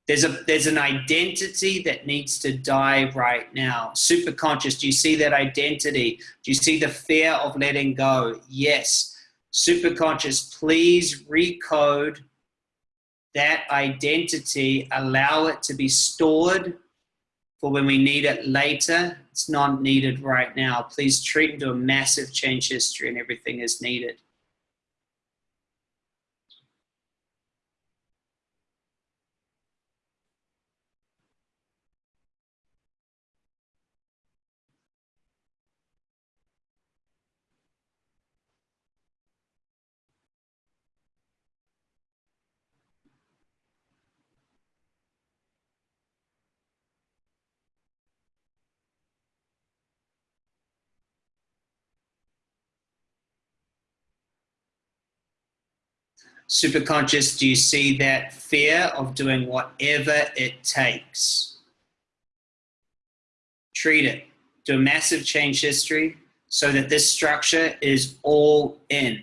There's, a, there's an identity that needs to die right now. Superconscious, do you see that identity? Do you see the fear of letting go? Yes. Superconscious, please recode that identity, allow it to be stored for when we need it later. It's not needed right now. Please treat into a massive change history and everything is needed. Superconscious, do you see that fear of doing whatever it takes? Treat it. Do a massive change history so that this structure is all in.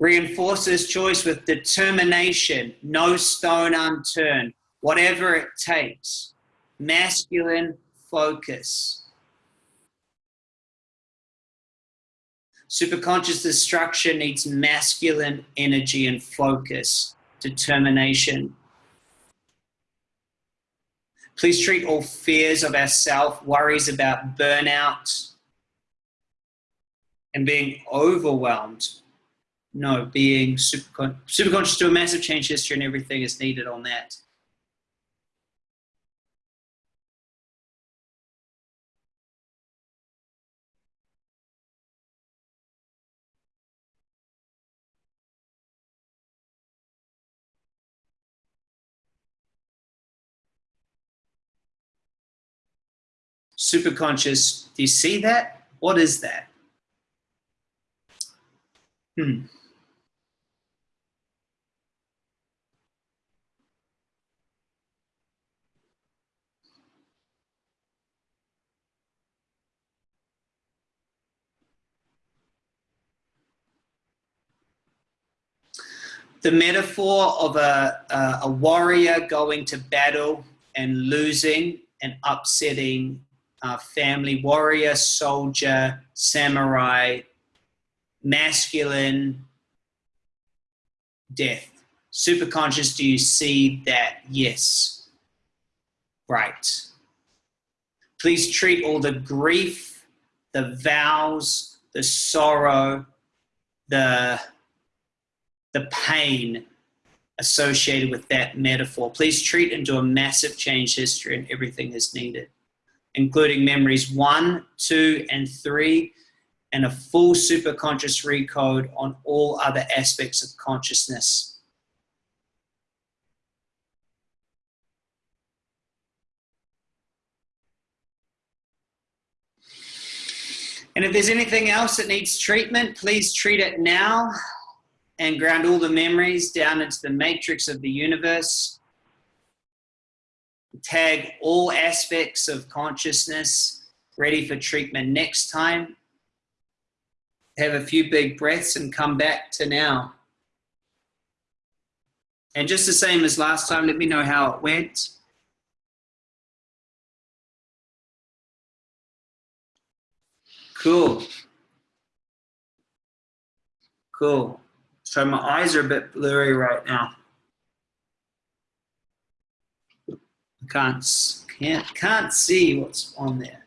Reinforce this choice with determination, no stone unturned, whatever it takes. Masculine focus. Superconscious destruction needs masculine energy and focus, determination. Please treat all fears of ourself, worries about burnout, and being overwhelmed no, being super, super conscious to a massive change history and everything is needed on that. superconscious. Do you see that? What is that? Hmm. The metaphor of a, a, a, warrior going to battle and losing and upsetting a family warrior, soldier, samurai, masculine death. Superconscious, do you see that? Yes. Right. Please treat all the grief, the vows, the sorrow, the the pain associated with that metaphor. Please treat and do a massive change history and everything is needed, including memories one, two, and three, and a full superconscious recode on all other aspects of consciousness. And if there's anything else that needs treatment, please treat it now and ground all the memories down into the matrix of the universe. Tag all aspects of consciousness ready for treatment next time. Have a few big breaths and come back to now. And just the same as last time, let me know how it went. Cool. Cool. So my eyes are a bit blurry right now. Can't, can't, can't see what's on there.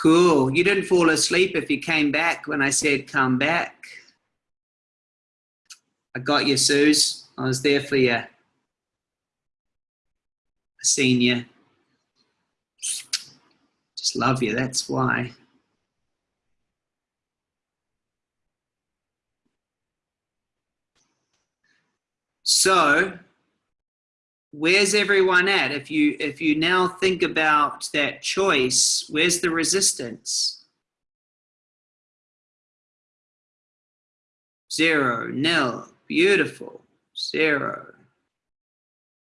Cool. You didn't fall asleep if you came back when I said come back. I got you, Suze. I was there for you. I seen you. Just love you, that's why. So, where's everyone at? If you if you now think about that choice, where's the resistance? Zero, nil, Beautiful. Zero.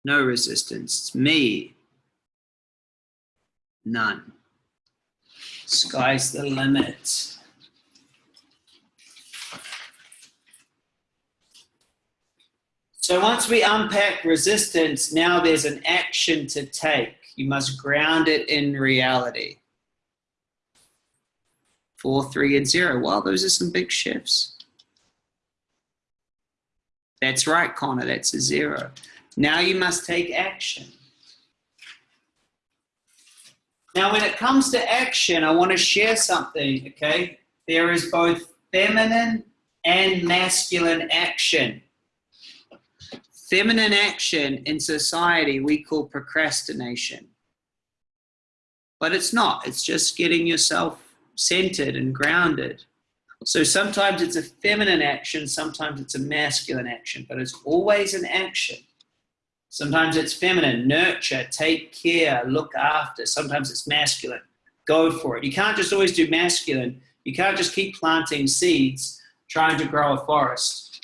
No resistance. It's me. None. Sky's the limit. So once we unpack resistance, now there's an action to take. You must ground it in reality. Four, three, and zero. Wow, those are some big shifts. That's right, Connor, that's a zero. Now you must take action. Now, when it comes to action, I want to share something, okay? There is both feminine and masculine action. Feminine action in society we call procrastination. But it's not, it's just getting yourself centered and grounded. So sometimes it's a feminine action, sometimes it's a masculine action, but it's always an action. Sometimes it's feminine, nurture, take care, look after. Sometimes it's masculine, go for it. You can't just always do masculine. You can't just keep planting seeds trying to grow a forest.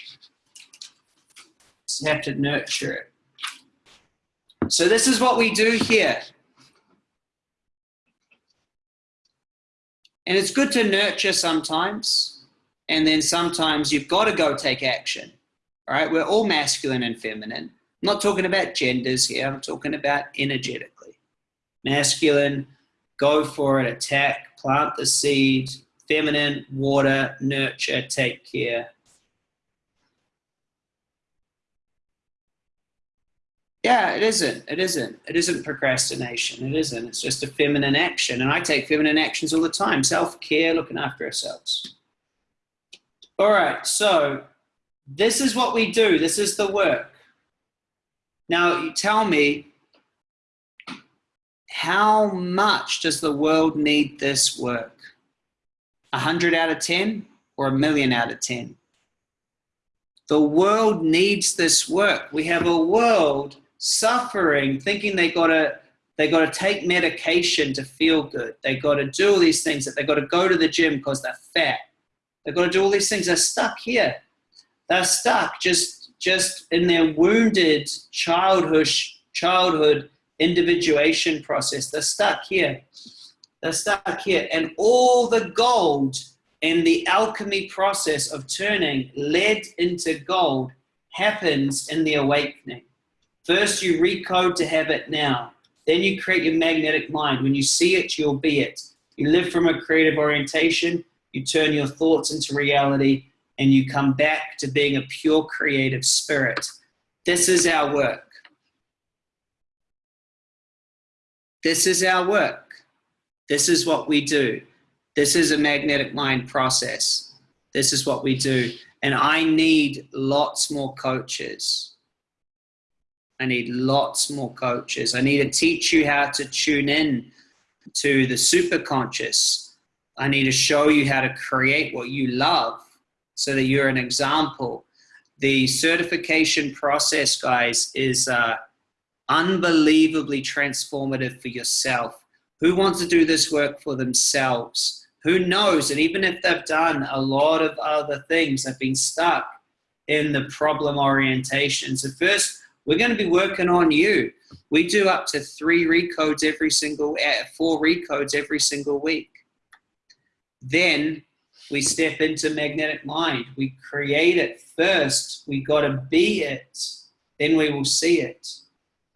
You have to nurture it. So this is what we do here. And it's good to nurture sometimes. And then sometimes you've got to go take action. All right, we're all masculine and feminine. I'm not talking about genders here, I'm talking about energetically. Masculine, go for it, attack, plant the seed. Feminine, water, nurture, take care. Yeah, it isn't. It isn't. It isn't procrastination. It isn't. It's just a feminine action. And I take feminine actions all the time. Self-care, looking after ourselves. All right, so this is what we do. This is the work. Now, you tell me, how much does the world need this work? A hundred out of 10 or a million out of 10? The world needs this work. We have a world suffering, thinking they gotta they gotta take medication to feel good. They gotta do all these things. That they gotta go to the gym because they're fat. They gotta do all these things. They're stuck here. They're stuck just just in their wounded childhood childhood individuation process. They're stuck here. They're stuck here, and all the gold and the alchemy process of turning lead into gold happens in the awakening. First, you recode to have it now. Then you create your magnetic mind. When you see it, you'll be it. You live from a creative orientation, you turn your thoughts into reality, and you come back to being a pure creative spirit. This is our work. This is our work. This is what we do. This is a magnetic mind process. This is what we do. And I need lots more coaches. I need lots more coaches. I need to teach you how to tune in to the superconscious. I need to show you how to create what you love so that you're an example. The certification process, guys, is uh, unbelievably transformative for yourself. Who wants to do this work for themselves? who knows? And even if they've done a lot of other things, they've been stuck in the problem orientation. So first, we're going to be working on you. We do up to three recodes every single, uh, four recodes every single week. Then we step into magnetic mind. We create it first. We got to be it. Then we will see it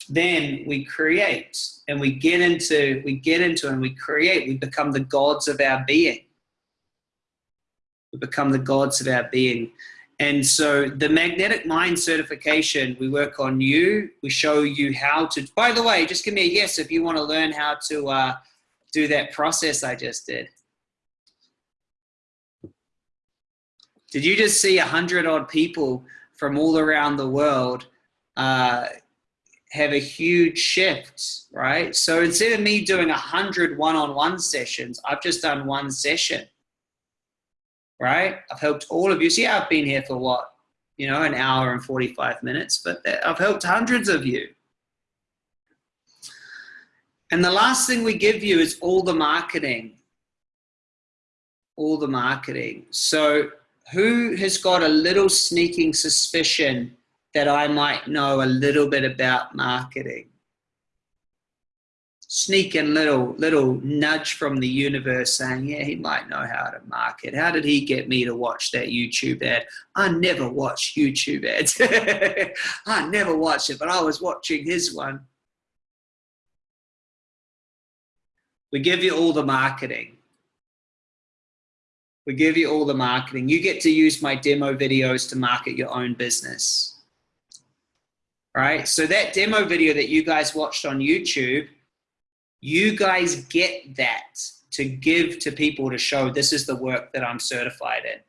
then we create and we get into we get into and we create we become the gods of our being we become the gods of our being and so the magnetic mind certification we work on you. We show you how to by the way just give me a yes if you want to learn how to uh, do that process i just did. Did you just see a hundred odd people from all around the world uh, have a huge shift, right? So instead of me doing a hundred one-on-one sessions, I've just done one session, right? I've helped all of you. See, I've been here for what, you know, an hour and 45 minutes, but I've helped hundreds of you. And the last thing we give you is all the marketing, all the marketing. So who has got a little sneaking suspicion that I might know a little bit about marketing. Sneaking little little nudge from the universe saying, yeah, he might know how to market. How did he get me to watch that YouTube ad? I never watch YouTube ads. I never watch it, but I was watching his one. We give you all the marketing. We give you all the marketing. You get to use my demo videos to market your own business right? So that demo video that you guys watched on YouTube, you guys get that to give to people to show this is the work that I'm certified in,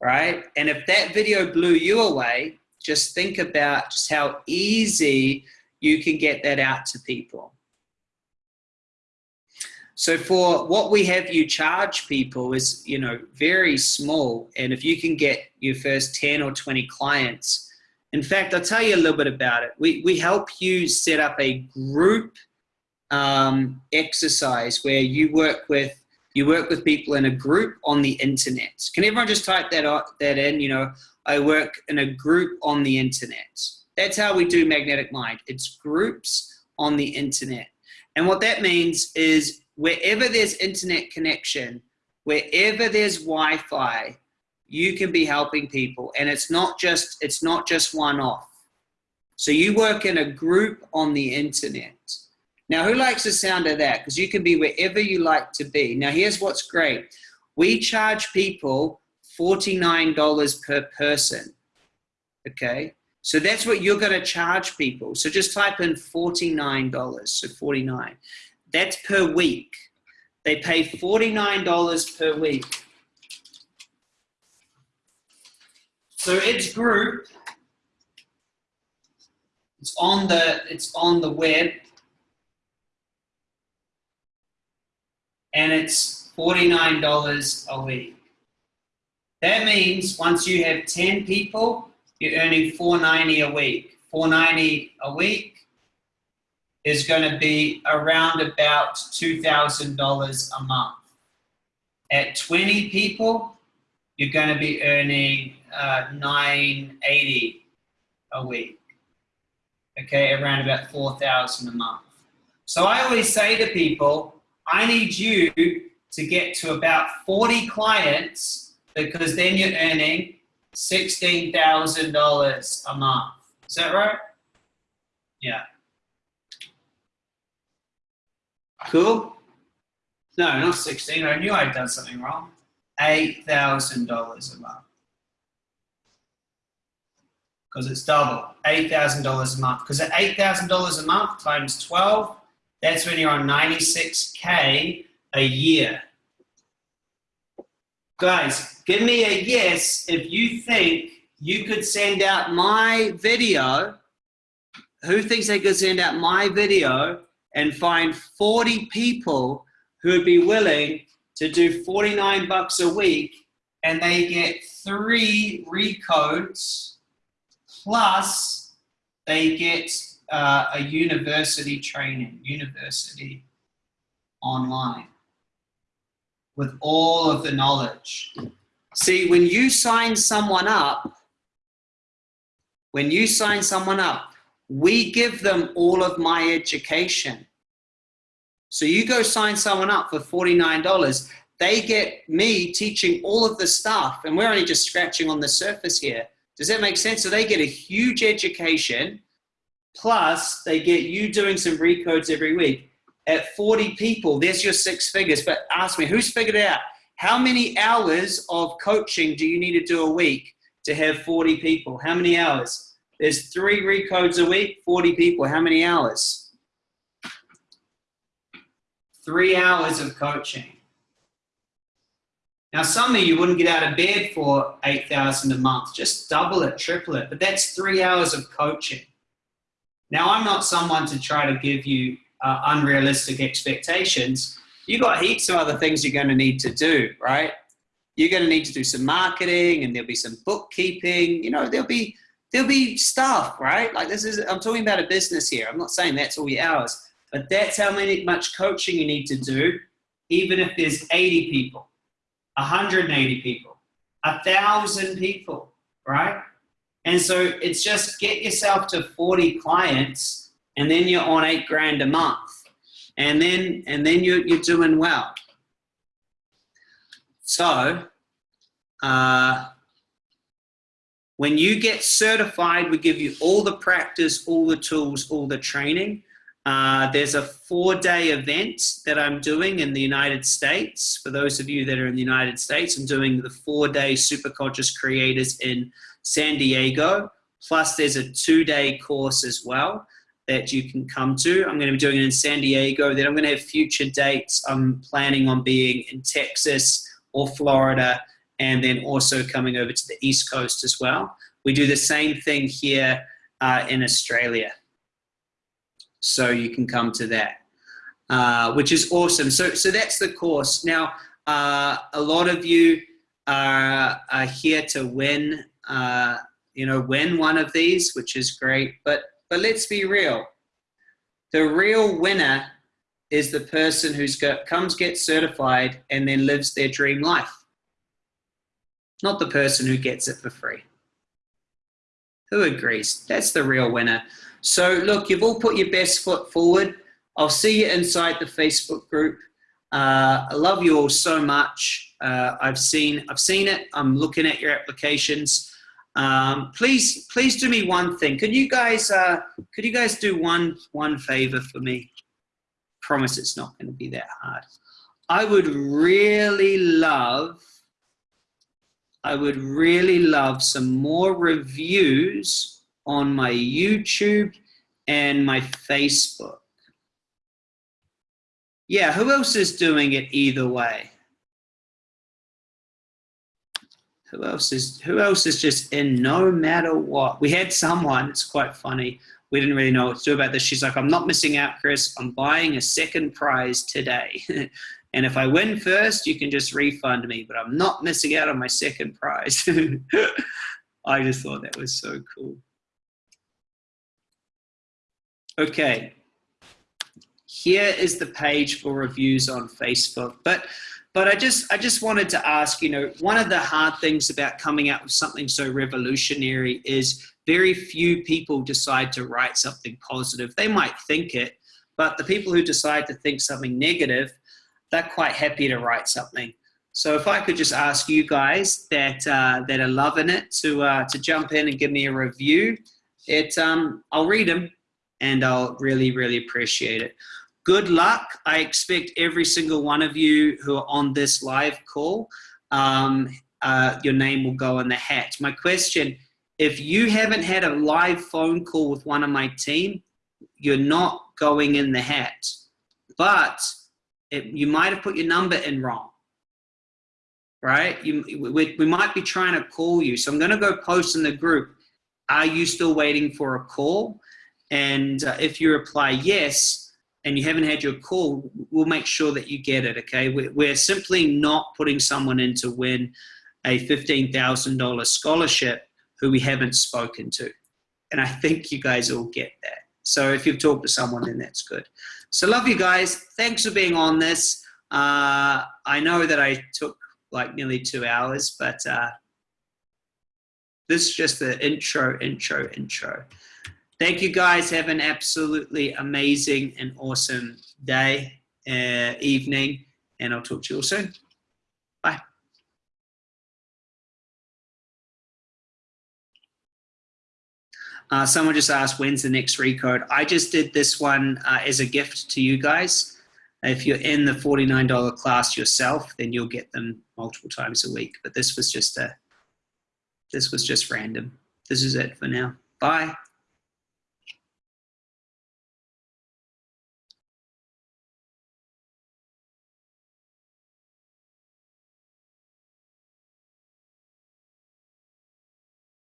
right? And if that video blew you away, just think about just how easy you can get that out to people. So for what we have you charge people is, you know, very small. And if you can get your first 10 or 20 clients, in fact, I'll tell you a little bit about it. We, we help you set up a group um, exercise where you work with you work with people in a group on the internet. Can everyone just type that that in? You know, I work in a group on the internet. That's how we do Magnetic Mind. It's groups on the internet. And what that means is wherever there's internet connection, wherever there's Wi-Fi, you can be helping people and it's not just it's not just one off so you work in a group on the internet now who likes the sound of that? Because you can be wherever you like to be. Now here's what's great. We charge people $49 per person okay? So that's what you're going to charge people. So just type in $49 so 49 that's per week. They pay $49 per week. So it's group. It's on the it's on the web. And it's $49 a week. That means once you have 10 people, you're earning 490 a week. 490 a week is going to be around about $2,000 a month. At 20 people, you're going to be earning uh, 980 a week. Okay, around about 4,000 a month. So I always say to people, I need you to get to about 40 clients because then you're earning $16,000 a month. Is that right? Yeah. Cool? No, not 16. I knew I'd done something wrong. $8,000 a month. Because it's double, $8,000 a month. Because at $8,000 a month times 12, that's when you're on 96K a year. Guys, give me a yes if you think you could send out my video. Who thinks they could send out my video and find 40 people who would be willing to do 49 bucks a week and they get three recodes plus they get uh, a university training, university online with all of the knowledge. See, when you sign someone up, when you sign someone up, we give them all of my education. So you go sign someone up for $49, they get me teaching all of the stuff, and we're only just scratching on the surface here. Does that make sense? So they get a huge education, plus they get you doing some recodes every week. At 40 people, there's your six figures. But ask me, who's figured out? How many hours of coaching do you need to do a week to have 40 people? How many hours? There's three recodes a week, 40 people. How many hours? three hours of coaching. Now, some of you wouldn't get out of bed for 8,000 a month. Just double it, triple it. But that's three hours of coaching. Now, I'm not someone to try to give you uh, unrealistic expectations. You got heaps of other things you're going to need to do, right? You're going to need to do some marketing, and there'll be some bookkeeping. You know, there'll be there'll be stuff, right? Like this is I'm talking about a business here. I'm not saying that's all your hours. But that's how many, much coaching you need to do, even if there's 80 people, 180 people, a 1,000 people, right? And so it's just get yourself to 40 clients and then you're on eight grand a month. And then, and then you're, you're doing well. So, uh, when you get certified, we give you all the practice, all the tools, all the training. Uh, there's a four-day event that I'm doing in the United States. For those of you that are in the United States, I'm doing the four-day Superconscious Creators in San Diego. Plus, there's a two-day course as well that you can come to. I'm going to be doing it in San Diego. Then I'm going to have future dates. I'm planning on being in Texas or Florida, and then also coming over to the East Coast as well. We do the same thing here uh, in Australia so you can come to that, uh, which is awesome. So, so that's the course. Now, uh, a lot of you are, are here to win, uh, you know, win one of these, which is great. But, but let's be real. The real winner is the person who's got, comes, gets certified, and then lives their dream life. Not the person who gets it for free. Who agrees? That's the real winner. So look, you've all put your best foot forward. I'll see you inside the Facebook group. Uh, I love you all so much. Uh, I've seen I've seen it. I'm looking at your applications. Um, please please do me one thing. Could you guys uh, could you guys do one one favor for me? Promise it's not going to be that hard. I would really love I would really love some more reviews on my YouTube and my Facebook. Yeah, who else is doing it either way? Who else is who else is just in no matter what? We had someone, it's quite funny. We didn't really know what to do about this. She's like, I'm not missing out, Chris. I'm buying a second prize today. And if I win first, you can just refund me, but I'm not missing out on my second prize. I just thought that was so cool. Okay, here is the page for reviews on Facebook. But but I just I just wanted to ask, you know, one of the hard things about coming out with something so revolutionary is very few people decide to write something positive. They might think it, but the people who decide to think something negative, they're quite happy to write something. So if I could just ask you guys that uh, that are loving it to uh, to jump in and give me a review, it um, I'll read them and I'll really really appreciate it. Good luck. I expect every single one of you who are on this live call, um, uh, your name will go in the hat. My question, if you haven't had a live phone call with one of my team, you're not going in the hat. But it, you might have put your number in wrong, right? You, we, we might be trying to call you. So I'm gonna go post in the group, are you still waiting for a call? And uh, if you reply yes, and you haven't had your call, we'll make sure that you get it, okay? We're simply not putting someone in to win a $15,000 scholarship who we haven't spoken to. And I think you guys all get that. So if you've talked to someone, then that's good. So love you guys. Thanks for being on this. Uh, I know that I took like nearly two hours, but uh, this is just the intro, intro, intro. Thank you guys. Have an absolutely amazing and awesome day, uh, evening, and I'll talk to you all soon. Bye. Uh, someone just asked, when's the next recode? I just did this one uh, as a gift to you guys. If you're in the $49 class yourself, then you'll get them multiple times a week. But this was just a, this was just random. This is it for now. Bye.